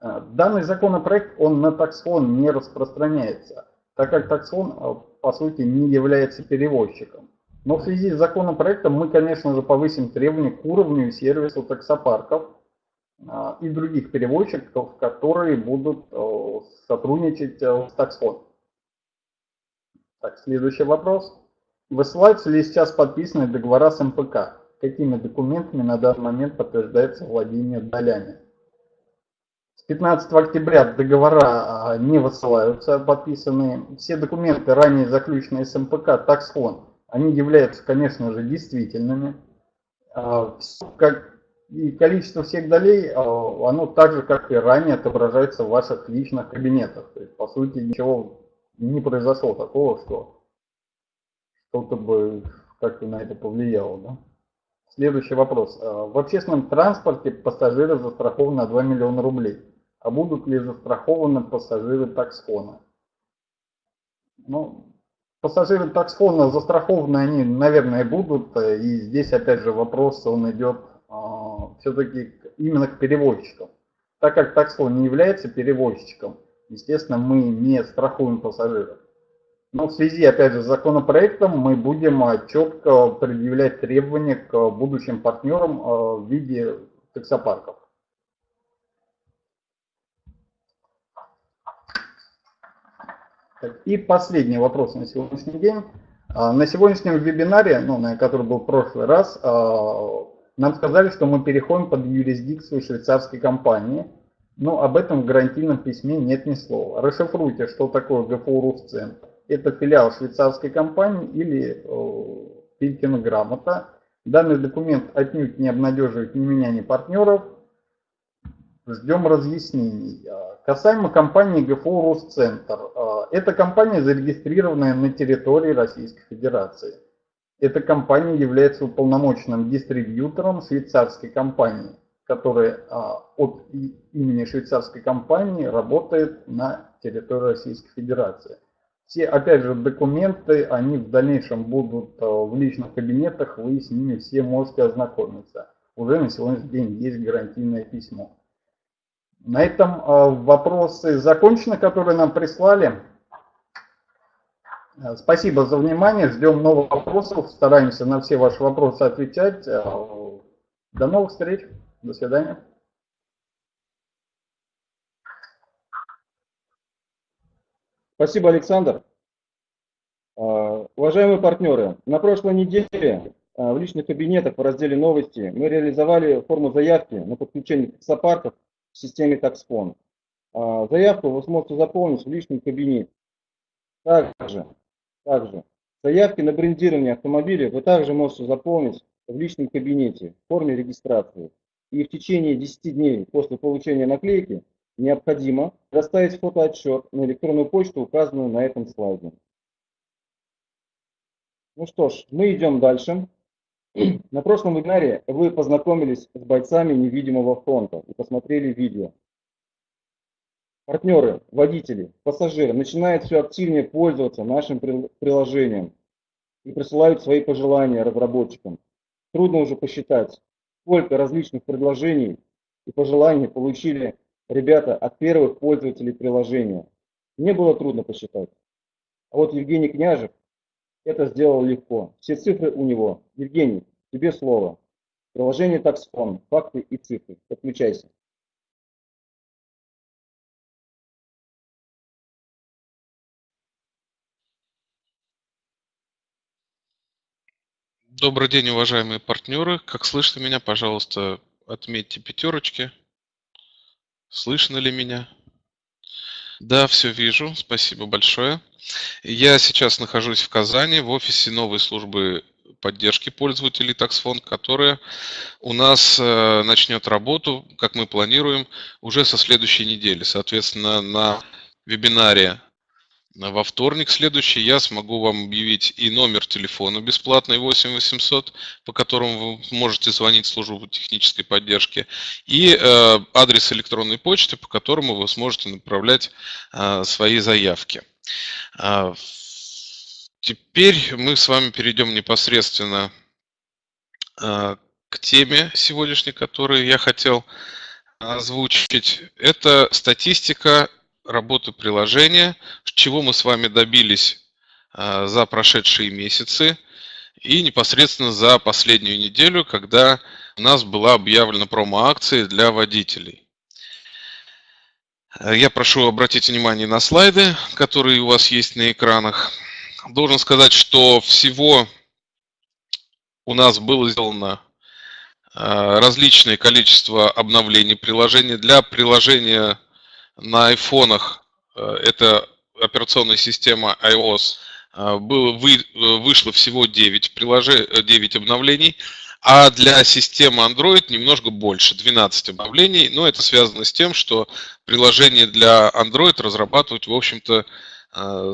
Э, данный законопроект, он на таксон не распространяется, так как таксон, э, по сути, не является перевозчиком. Но в связи с законопроектом мы, конечно же, повысим требования к уровню и сервису таксопарков э, и других перевозчиков, которые будут сотрудничать с таксон. Так, следующий вопрос. Высылаются ли сейчас подписанные договора с МПК? Какими документами на данный момент подтверждается владение долями? С 15 октября договора а, не высылаются подписанные. Все документы, ранее заключенные с МПК, таксфон, они являются, конечно же, действительными. А, и количество всех долей, а, оно так же, как и ранее, отображается в ваших личных кабинетах. То есть, по сути, ничего не произошло такого, что что-то бы как-то на это повлияло. Да? Следующий вопрос. А, в общественном транспорте пассажиры застрахованы на 2 миллиона рублей. А будут ли застрахованы пассажиры таксфона? Ну, пассажиры таксфона застрахованы они, наверное, будут. И здесь, опять же, вопрос, он идет а, все-таки именно к перевозчикам. Так как таксфон не является перевозчиком, естественно, мы не страхуем пассажиров. Но в связи, опять же, с законопроектом мы будем а, четко предъявлять требования к будущим партнерам а, в виде таксопарков. И последний вопрос на сегодняшний день. А, на сегодняшнем вебинаре, ну, на который был в прошлый раз, нам сказали, что мы переходим под юрисдикцию швейцарской компании. Но об этом в гарантийном письме нет ни слова. Расшифруйте, что такое ГФУ Русцентр это филиал швейцарской компании или Пилькина грамота. Данный документ отнюдь не обнадеживает ни меня, ни партнеров. Ждем разъяснений. А, касаемо компании ГФО Росцентр. А, эта компания зарегистрированная на территории Российской Федерации. Эта компания является уполномоченным дистрибьютором швейцарской компании, которая а, от имени швейцарской компании работает на территории Российской Федерации. Все, опять же, документы, они в дальнейшем будут э, в личных кабинетах, вы с ними все можете ознакомиться. Уже на сегодняшний день есть гарантийное письмо. На этом э, вопросы закончены, которые нам прислали. Э, спасибо за внимание, ждем новых вопросов, стараемся на все ваши вопросы отвечать. До новых встреч, до свидания. Спасибо, Александр. А, уважаемые партнеры, на прошлой неделе а, в личных кабинетах в разделе «Новости» мы реализовали форму заявки на подключение таксопарков в системе Таксфон. А, заявку вы сможете заполнить в личном кабинете. Также, также заявки на брендирование автомобиля вы также можете заполнить в личном кабинете в форме регистрации. И в течение 10 дней после получения наклейки необходимо доставить фотоотчет на электронную почту, указанную на этом слайде. Ну что ж, мы идем дальше. На прошлом вебинаре вы познакомились с бойцами невидимого фронта и посмотрели видео. Партнеры, водители, пассажиры начинают все активнее пользоваться нашим приложением и присылают свои пожелания разработчикам. Трудно уже посчитать, сколько различных предложений и пожеланий получили ребята от первых пользователей приложения. Мне было трудно посчитать. А вот Евгений Княжев это сделал легко. Все цифры у него. Евгений, тебе слово. Приложение Таксфон. Факты и цифры. Подключайся. Добрый день, уважаемые партнеры. Как слышно меня, пожалуйста, отметьте пятерочки. Слышно ли меня? Да, все вижу. Спасибо большое. Я сейчас нахожусь в Казани в офисе новой службы поддержки пользователей TaxFone, которая у нас э, начнет работу, как мы планируем, уже со следующей недели. Соответственно, на вебинаре во вторник следующий я смогу вам объявить и номер телефона бесплатный 8 800, по которому вы можете звонить в службу технической поддержки, и э, адрес электронной почты, по которому вы сможете направлять э, свои заявки. Э, теперь мы с вами перейдем непосредственно э, к теме сегодняшней, которую я хотел озвучить. Это статистика работы приложения, чего мы с вами добились а, за прошедшие месяцы и непосредственно за последнюю неделю, когда у нас была объявлена промо-акция для водителей. Я прошу обратить внимание на слайды, которые у вас есть на экранах. Должен сказать, что всего у нас было сделано а, различное количество обновлений приложения. Для приложения на айфонах, э, это операционная система iOS, э, было, вы, э, вышло всего 9, приложений, 9 обновлений, а для системы Android немножко больше, 12 обновлений. Но это связано с тем, что приложение для Android разрабатывать, в общем-то,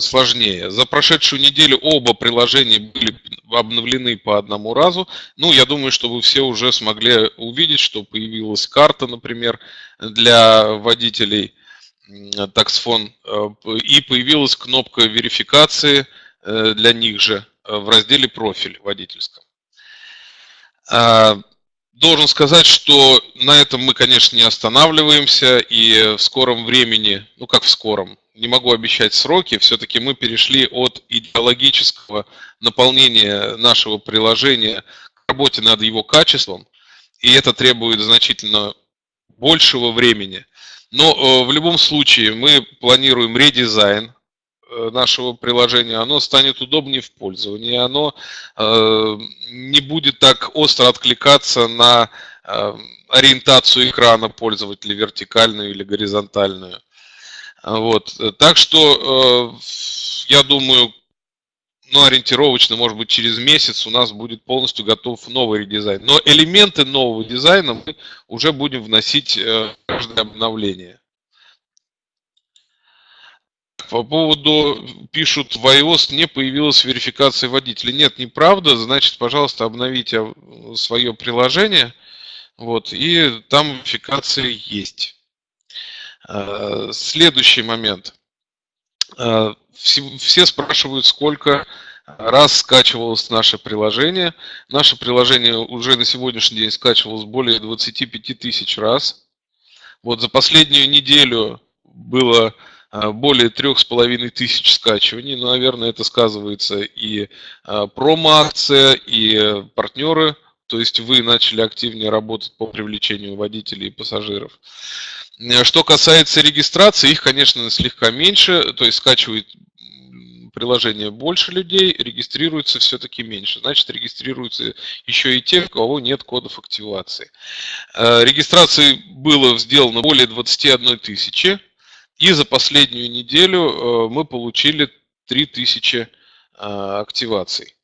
сложнее. За прошедшую неделю оба приложения были обновлены по одному разу. Ну, я думаю, что вы все уже смогли увидеть, что появилась карта, например, для водителей – таксфон, э, и появилась кнопка верификации э, для них же э, в разделе «Профиль» водительском. А, должен сказать, что на этом мы, конечно, не останавливаемся, и в скором времени, ну как в скором, не могу обещать сроки, все-таки мы перешли от идеологического наполнения нашего приложения к работе над его качеством, и это требует значительно большего времени – но э, в любом случае мы планируем редизайн э, нашего приложения, оно станет удобнее в пользовании, оно э, не будет так остро откликаться на ориентацию экрана пользователя вертикальную или горизонтальную. Вот. Так что я думаю, ну, ориентировочно, может быть, через месяц у нас будет полностью готов новый редизайн. Но элементы нового дизайна мы уже будем вносить э, в каждое обновление. По поводу, пишут, в iOS не появилась верификация водителя. Нет, неправда. Значит, пожалуйста, обновите свое приложение. Вот, и там верификация есть. Э, следующий момент. Э, все спрашивают, сколько раз скачивалось наше приложение. Наше приложение уже на сегодняшний день скачивалось более 25 тысяч раз. Вот за последнюю неделю было э, более трех с половиной тысяч скачиваний. Ну, наверное, это сказывается и э, промо-акция, и партнеры. То есть вы начали активнее работать по привлечению водителей и пассажиров. Э, что касается регистрации, их, конечно, слегка меньше, то есть скачивают приложение больше людей, регистрируется все-таки меньше. Значит, регистрируются еще и те, у кого нет кодов активации. Э, регистрации было сделано более 21 тысячи, и за последнюю неделю э, мы получили 3000 активаций.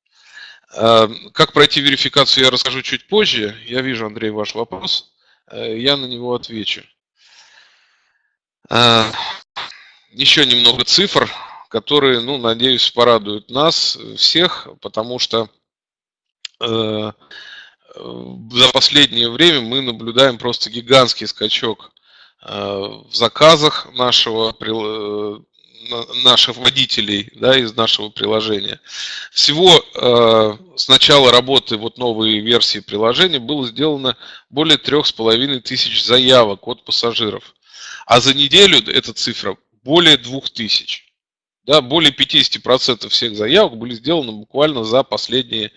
Как пройти верификацию, я расскажу чуть позже. Я вижу, Андрей, ваш вопрос. Я на него отвечу. Еще немного цифр, которые, ну, надеюсь, порадуют нас всех, потому что э, за последнее время мы наблюдаем просто гигантский скачок э, в заказах нашего э, наших водителей да, из нашего приложения. Всего э, с начала работы вот новой версии приложения было сделано более трех с половиной тысяч заявок от пассажиров. А за неделю эта цифра более 2000. Да, более 50% всех заявок были сделаны буквально за последнее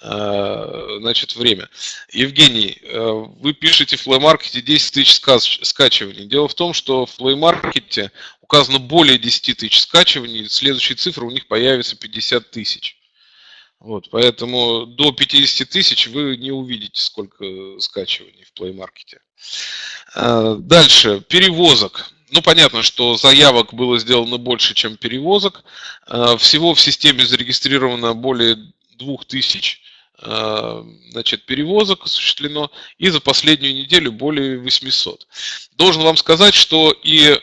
э, значит, время. Евгений, э, вы пишете в Play Market 10 тысяч скачиваний. Дело в том, что в Play Market указано более 10 тысяч скачиваний, следующая цифра у них появится 50 тысяч. Вот, поэтому до 50 тысяч вы не увидите, сколько скачиваний в Play Market. Э, дальше, перевозок. Ну, понятно, что заявок было сделано больше, чем перевозок. Э, всего в системе зарегистрировано более 2000 значит, перевозок осуществлено, и за последнюю неделю более 800. Должен вам сказать, что и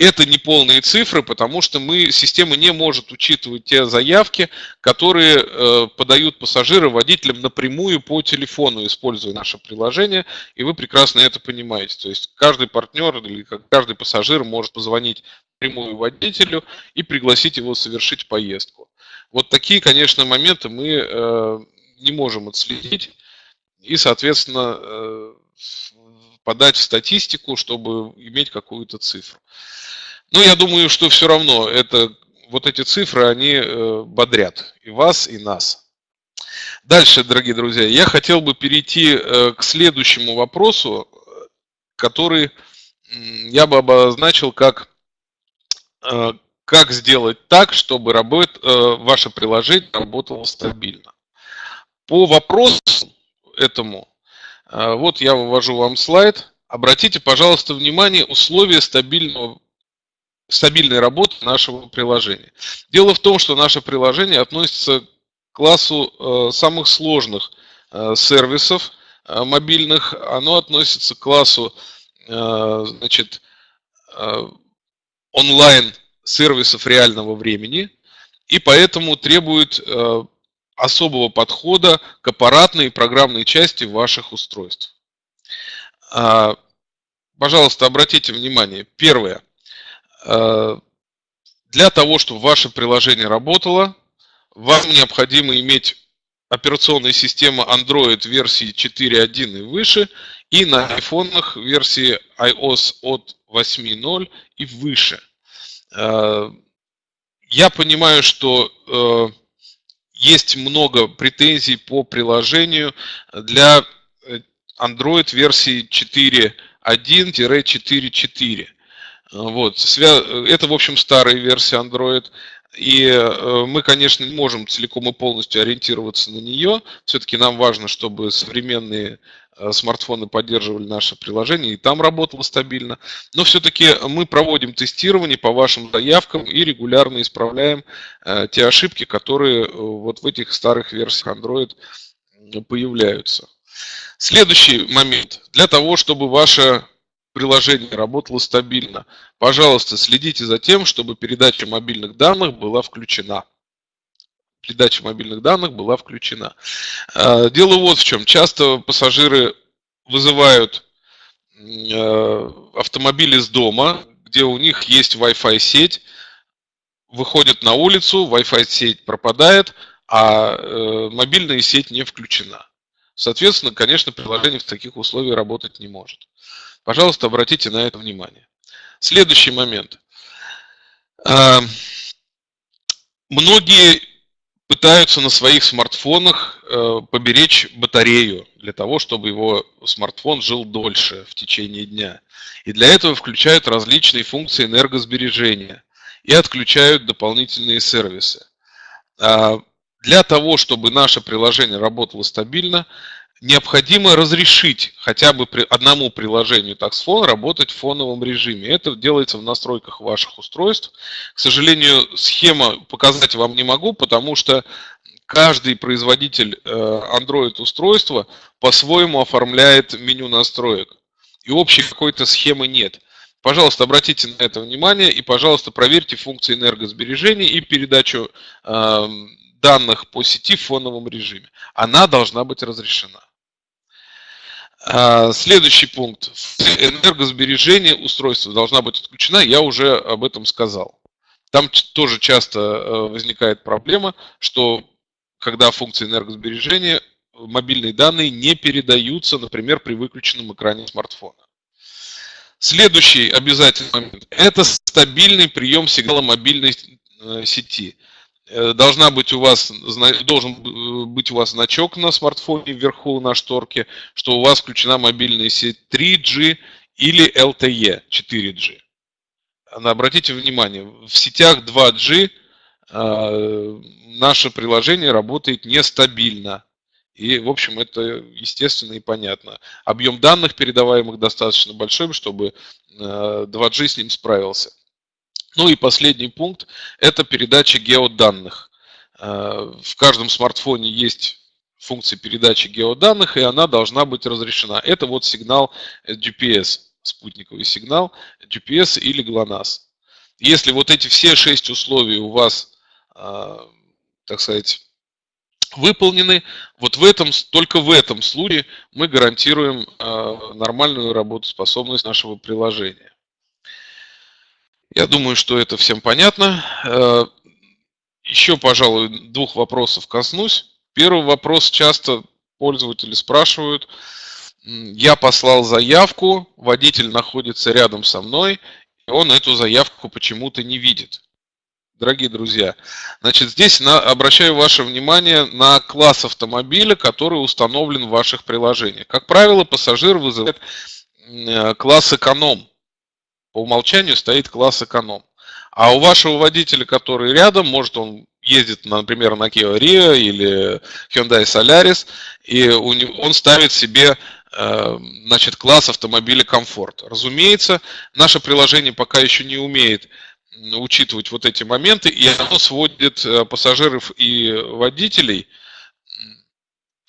это не полные цифры, потому что мы, система не может учитывать те заявки, которые э, подают пассажиры водителям напрямую по телефону, используя наше приложение, и вы прекрасно это понимаете. То есть каждый партнер или каждый пассажир может позвонить прямую водителю и пригласить его совершить поездку. Вот такие, конечно, моменты мы э, не можем отследить и, соответственно, э, подать в статистику, чтобы иметь какую-то цифру. Но я думаю, что все равно это, вот эти цифры, они э, бодрят и вас, и нас. Дальше, дорогие друзья, я хотел бы перейти э, к следующему вопросу, который я бы обозначил как э, как сделать так, чтобы работ, ваше приложение работало стабильно. По вопросу этому, вот я вывожу вам слайд. Обратите, пожалуйста, внимание, условия стабильного стабильной работы нашего приложения. Дело в том, что наше приложение относится к классу э, самых сложных э, сервисов э, мобильных. Оно относится к классу значит, онлайн сервисов реального времени и поэтому требует особого подхода к аппаратной и программной части ваших устройств. Пожалуйста, обратите внимание. Первое. Э, для того, чтобы ваше приложение работало, вам необходимо иметь операционная система Android версии 4.1 и выше, и на айфонах версии iOS от 8.0 и выше. Э, я понимаю, что э, есть много претензий по приложению для Android версии 4.1-4.4. Вот. Это, в общем, старая версия Android. И э, мы, конечно, не можем целиком и полностью ориентироваться на нее. Все-таки нам важно, чтобы современные э, смартфоны поддерживали наше приложение и там работало стабильно. Но все-таки мы проводим тестирование по вашим заявкам и регулярно исправляем э, те ошибки, которые вот в этих старых версиях Android появляются. Следующий момент. Для того, чтобы ваше приложение работало стабильно. Пожалуйста, следите за тем, чтобы передача мобильных данных была включена. Передача мобильных данных была включена. А, дело вот в чем. Часто пассажиры вызывают э, автомобиль из дома, где у них есть Wi-Fi сеть, выходят на улицу, Wi-Fi сеть пропадает, а э, мобильная сеть не включена. Соответственно, конечно, приложение в таких условиях работать не может. Пожалуйста, обратите на это внимание. Следующий момент. А, многие пытаются на своих смартфонах э, поберечь батарею для того, чтобы его смартфон жил дольше в течение дня. И для этого включают различные функции энергосбережения и отключают дополнительные сервисы. А, для того, чтобы наше приложение работало стабильно, необходимо разрешить хотя бы при одному приложению TaxFone работать в фоновом режиме. Это делается в настройках ваших устройств. К сожалению, схема показать вам не могу, потому что каждый производитель э, Android устройства по-своему оформляет меню настроек. И общей какой-то схемы нет. Пожалуйста, обратите на это внимание и, пожалуйста, проверьте функции энергосбережения и передачу э, данных по сети в фоновом режиме. Она должна быть разрешена. А, следующий пункт. Энергосбережение устройства должна быть отключена, я уже об этом сказал. Там тоже часто э, возникает проблема, что когда функции энергосбережения, мобильные данные не передаются, например, при выключенном экране смартфона. Следующий обязательный момент – это стабильный прием сигнала мобильной э, сети. Э, должна быть у вас, должен э, быть у вас значок на смартфоне вверху на шторке, что у вас включена мобильная сеть 3G или LTE 4G. Обратите внимание, в сетях 2G э, наше приложение работает нестабильно. И, в общем, это естественно и понятно. Объем данных передаваемых достаточно большой, чтобы 2G с ним справился. Ну и последний пункт – это передача геоданных. Э, в каждом смартфоне есть функции передачи геоданных, и она должна быть разрешена. Это вот сигнал GPS, спутниковый сигнал GPS или GLONASS. Если вот эти все шесть условий у вас, а, так сказать, выполнены, вот в этом, только в этом случае мы гарантируем а, нормальную работоспособность нашего приложения. Я думаю, что это всем понятно. А, еще, пожалуй, двух вопросов коснусь. Первый вопрос часто пользователи спрашивают. Я послал заявку, водитель находится рядом со мной, и он эту заявку почему-то не видит. Дорогие друзья, значит, здесь на, обращаю ваше внимание на класс автомобиля, который установлен в ваших приложениях. Как правило, пассажир вызывает э, класс эконом. По умолчанию стоит класс эконом. А у вашего водителя, который рядом, может он ездит, например, на Kia Rio или Hyundai Solaris, и он ставит себе э, значит, класс автомобиля комфорт. Разумеется, наше приложение пока еще не умеет учитывать вот эти моменты, и оно сводит э, пассажиров и водителей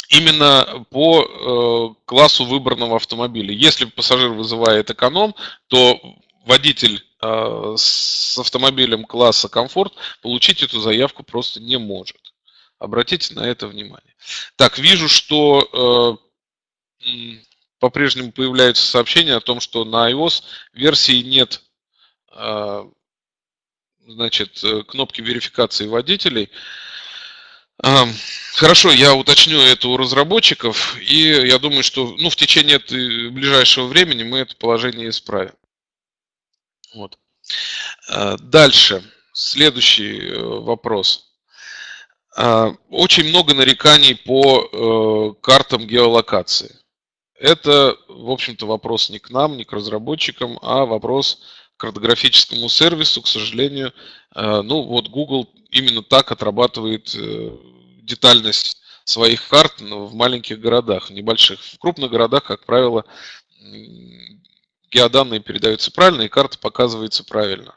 именно по э, классу выбранного автомобиля. Если пассажир вызывает эконом, то водитель э, с автомобилем класса комфорт получить эту заявку просто не может. Обратите на это внимание. Так, вижу, что э, по-прежнему появляются сообщения о том, что на iOS версии нет э, значит, кнопки верификации водителей. Хорошо, я уточню это у разработчиков, и я думаю, что ну, в течение ближайшего времени мы это положение исправим. Вот. А, дальше, следующий э, вопрос. А, очень много нареканий по э, картам геолокации. Это, в общем-то, вопрос не к нам, не к разработчикам, а вопрос картографическому сервису. К сожалению, э, ну вот Google именно так отрабатывает детальность своих карт в маленьких городах, небольших. В крупных городах, как правило, геоданные передаются правильно, и карта показывается правильно.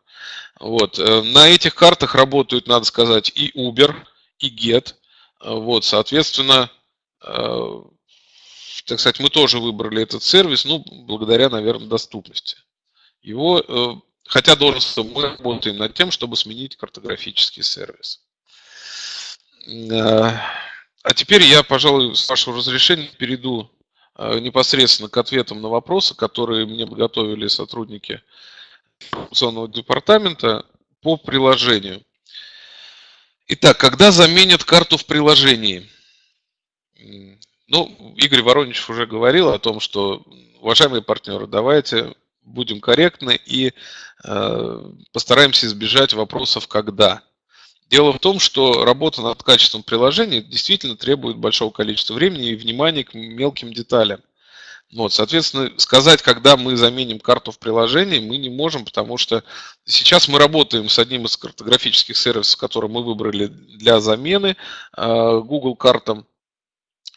Вот. Э, на этих картах работают, надо сказать, и Uber, и Get. Вот, соответственно, э, так сказать, мы тоже выбрали этот сервис, ну, благодаря, наверное, доступности. Его, э, хотя должен мы работаем над тем, чтобы сменить картографический сервис. А теперь я, пожалуй, с вашего разрешения перейду Э, непосредственно к ответам на вопросы, которые мне подготовили сотрудники информационного департамента по приложению. Итак, когда заменят карту в приложении? Ну, Игорь Воронич уже говорил о том, что, уважаемые партнеры, давайте будем корректны и э, постараемся избежать вопросов «когда». Дело в том, что работа над качеством приложения действительно требует большого количества времени и внимания к мелким деталям. Вот, соответственно, сказать, когда мы заменим карту в приложении, мы не можем, потому что сейчас мы работаем с одним из картографических сервисов, который мы выбрали для замены э, Google картам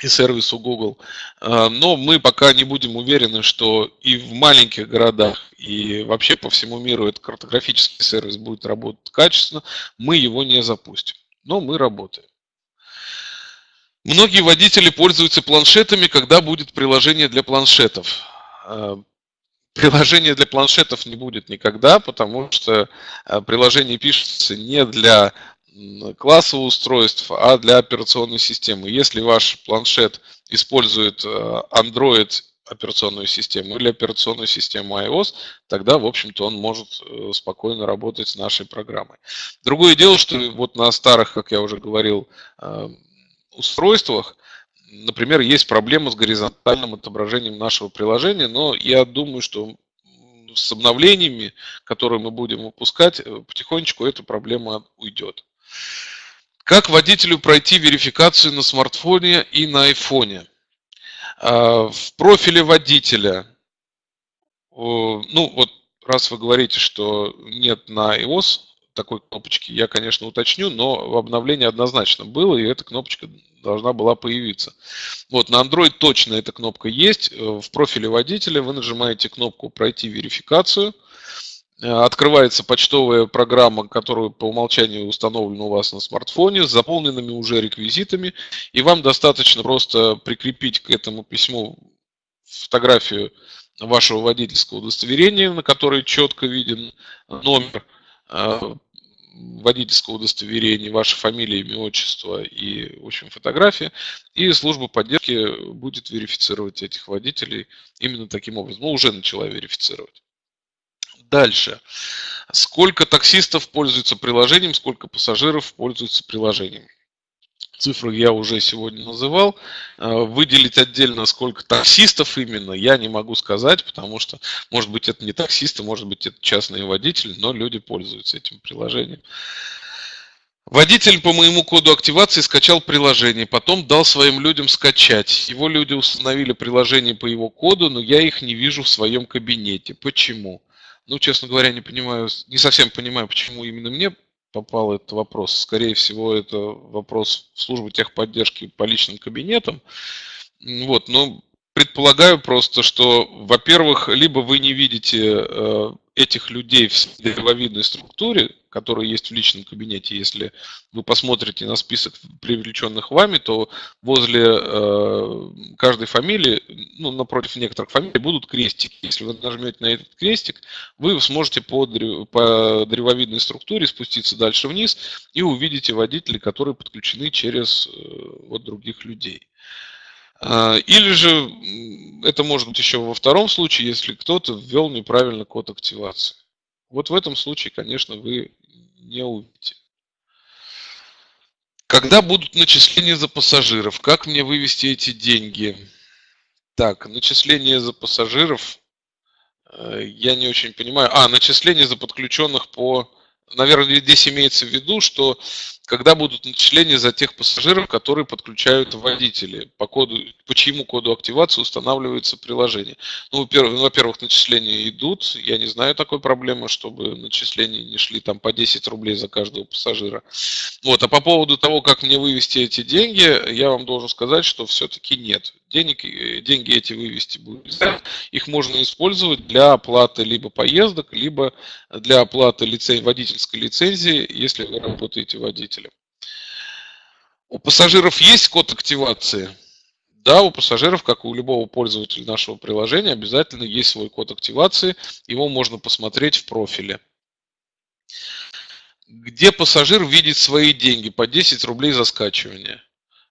и сервису Google. А, но мы пока не будем уверены, что и в маленьких городах, и вообще по всему миру этот картографический сервис будет работать качественно. Мы его не запустим. Но мы работаем. Многие водители пользуются планшетами, когда будет приложение для планшетов. А, приложение для планшетов не будет никогда, потому что а, приложение пишется не для класса устройств, а для операционной системы. Если ваш планшет использует э, Android операционную систему или операционную систему iOS, тогда, в общем-то, он может э, спокойно работать с нашей программой. Другое дело, что вот на старых, как я уже говорил, э, устройствах, например, есть проблема с горизонтальным отображением нашего приложения, но я думаю, что с обновлениями, которые мы будем выпускать, потихонечку эта проблема уйдет. Как водителю пройти верификацию на смартфоне и на айфоне? А, в профиле водителя, ну вот раз вы говорите, что нет на iOS такой кнопочки, я, конечно, уточню, но в обновлении однозначно было, и эта кнопочка должна была появиться. Вот на Android точно эта кнопка есть. В профиле водителя вы нажимаете кнопку «Пройти верификацию», открывается почтовая программа, которая по умолчанию установлена у вас на смартфоне, с заполненными уже реквизитами, и вам достаточно просто прикрепить к этому письму фотографию вашего водительского удостоверения, на которой четко виден номер э, водительского удостоверения, ваша фамилия, имя, отчество и, в общем, фотография. И служба поддержки будет верифицировать этих водителей именно таким образом. Ну, уже начала верифицировать. Дальше. Сколько таксистов пользуются приложением, сколько пассажиров пользуются приложением. Цифры я уже сегодня называл. Э, выделить отдельно, сколько таксистов именно, я не могу сказать, потому что, может быть, это не таксисты, может быть, это частные водители, но люди пользуются этим приложением. Водитель по моему коду активации скачал приложение, потом дал своим людям скачать. Его люди установили приложение по его коду, но я их не вижу в своем кабинете. Почему? Ну, честно говоря, не понимаю, не совсем понимаю, почему именно мне попал этот вопрос. Скорее всего, это вопрос в службу техподдержки по личным кабинетам. Вот, но предполагаю просто, что, во-первых, либо вы не видите э, этих людей в древовидной структуре, которые есть в личном кабинете, если вы посмотрите на список привлеченных вами, то возле э, каждой фамилии, ну, напротив некоторых фамилий будут крестики. Если вы нажмете на этот крестик, вы сможете по, по древовидной структуре спуститься дальше вниз и увидите водителей, которые подключены через э, вот других людей. А, или же это может быть еще во втором случае, если кто-то ввел неправильно код активации. Вот в этом случае, конечно, вы не увидите. Когда будут начисления за пассажиров? Как мне вывести эти деньги? Так, начисления за пассажиров, э, я не очень понимаю. А, начисления за подключенных по наверное, здесь имеется в виду, что когда будут начисления за тех пассажиров, которые подключают водители, по, коду, по чьему коду активации устанавливается приложение. Ну, во-первых, начисления идут, я не знаю такой проблемы, чтобы начисления не шли там по 10 рублей за каждого пассажира. Вот, а по поводу того, как мне вывести эти деньги, я вам должен сказать, что все-таки нет. Денег, деньги эти вывести будет Их можно использовать для оплаты либо поездок, либо для оплаты лицен... водительской лицензии, если вы работаете водителем. У пассажиров есть код активации? Да, у пассажиров, как и у любого пользователя нашего приложения, обязательно есть свой код активации. Его можно посмотреть в профиле. Где пассажир видит свои деньги по 10 рублей за скачивание?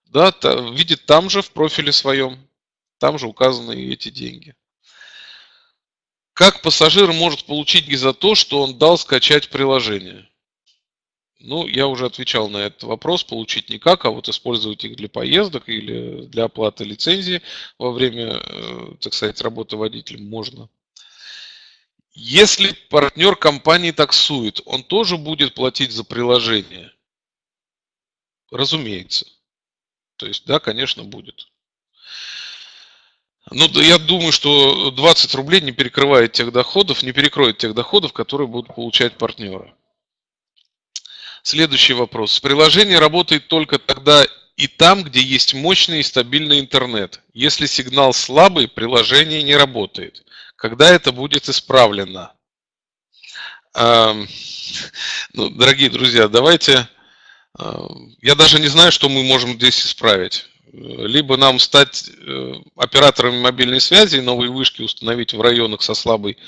Да, видит там же в профиле своем, там же указаны эти деньги. Как пассажир может получить за то, что он дал скачать приложение? Ну, я уже отвечал на этот вопрос. Получить никак, а вот использовать их для поездок или для оплаты лицензии во время, э, так сказать, работы водителем можно. Если партнер компании таксует, он тоже будет платить за приложение? Разумеется. То есть, да, конечно, будет. Ну, я думаю, что 20 рублей не перекрывает тех доходов, не перекроет тех доходов, которые будут получать партнеры. Следующий вопрос. Приложение работает только тогда и там, где есть мощный и стабильный интернет. Если сигнал слабый, приложение не работает. Когда это будет исправлено? Ну, дорогие друзья, давайте я даже не знаю, что мы можем здесь исправить. Либо нам стать э, операторами мобильной связи и новые вышки установить в районах со, слабой,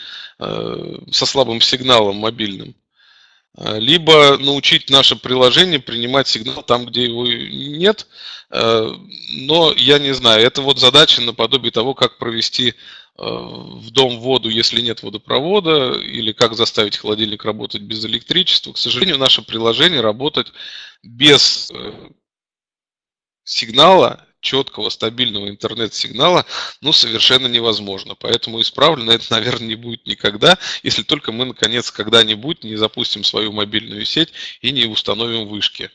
э, со слабым сигналом мобильным, э, либо научить наше приложение принимать сигнал там, где его нет. Но я не знаю, это вот задача наподобие того, как провести в дом воду, если нет водопровода, или как заставить холодильник работать без электричества. К сожалению, наше приложение работать без э, сигнала, четкого, стабильного интернет-сигнала, ну, совершенно невозможно. Поэтому исправлено это, наверное, не будет никогда, если только мы, наконец, когда-нибудь не запустим свою мобильную сеть и не установим вышки.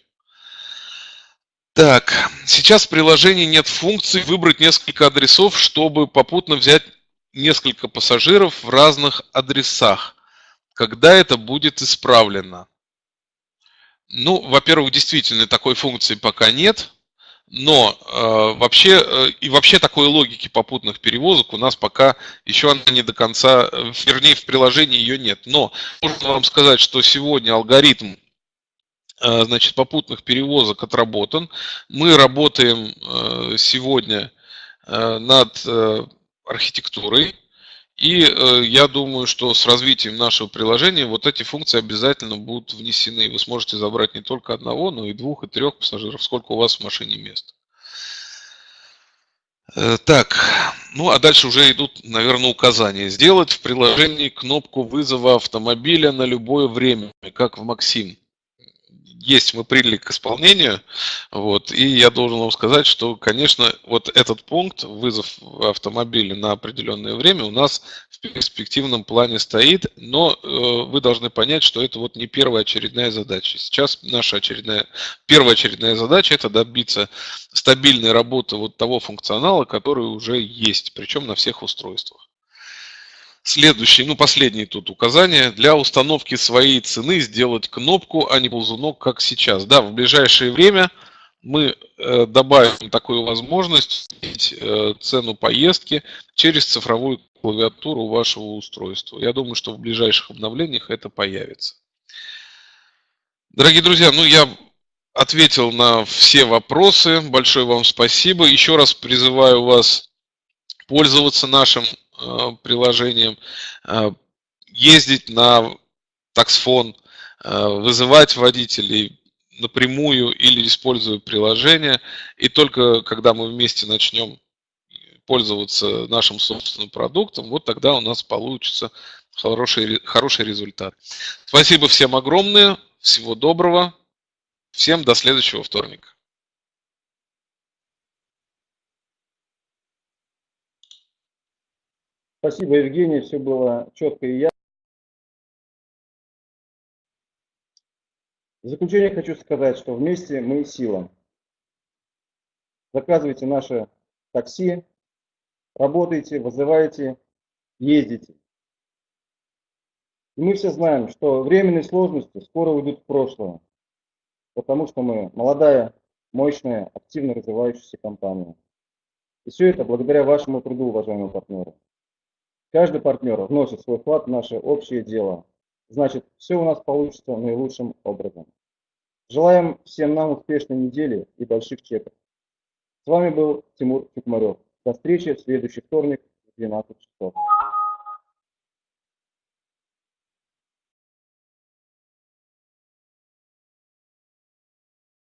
Так, сейчас в приложении нет функции выбрать несколько адресов, чтобы попутно взять несколько пассажиров в разных адресах. Когда это будет исправлено? Ну, во-первых, действительно такой функции пока нет. Но э, вообще э, и вообще такой логики попутных перевозок у нас пока еще она не до конца, э, вернее в приложении ее нет. Но можно вам сказать, что сегодня алгоритм э, значит, попутных перевозок отработан. Мы работаем э, сегодня э, над архитектурой и э, я думаю, что с развитием нашего приложения вот эти функции обязательно будут внесены. Вы сможете забрать не только одного, но и двух, и трех пассажиров, сколько у вас в машине мест. Э, так, ну а дальше уже идут, наверное, указания. Сделать в приложении кнопку вызова автомобиля на любое время, как в Максим есть, мы приняли к исполнению. Вот, и я должен вам сказать, что, конечно, вот этот пункт, вызов автомобиля на определенное время, у нас в перспективном плане стоит, но э, вы должны понять, что это вот не первая очередная задача. Сейчас наша очередная, первая очередная задача – это добиться стабильной работы вот того функционала, который уже есть, причем на всех устройствах. Следующий, ну последний тут указание. Для установки своей цены сделать кнопку, а не ползунок, как сейчас. Да, в ближайшее время мы э, добавим такую возможность э, цену поездки через цифровую клавиатуру вашего устройства. Я думаю, что в ближайших обновлениях это появится. Дорогие друзья, ну я ответил на все вопросы. Большое вам спасибо. Еще раз призываю вас пользоваться нашим приложением, э, ездить на таксфон, э, вызывать водителей напрямую или используя приложение. И только когда мы вместе начнем пользоваться нашим собственным продуктом, вот тогда у нас получится хороший, хороший результат. Спасибо всем огромное, всего доброго, всем до следующего вторника. Спасибо, Евгений, все было четко и ясно. В заключение хочу сказать, что вместе мы сила. Заказывайте наше такси, работайте, вызывайте, ездите. И мы все знаем, что временные сложности скоро уйдут в прошлое, потому что мы молодая, мощная, активно развивающаяся компания. И все это благодаря вашему труду, уважаемые партнеры. Каждый партнер вносит свой вклад в наше общее дело. Значит, все у нас получится наилучшим образом. Желаем всем нам успешной недели и больших чеков. С вами был Тимур Чукмарев. До встречи в следующий вторник в 12 часов.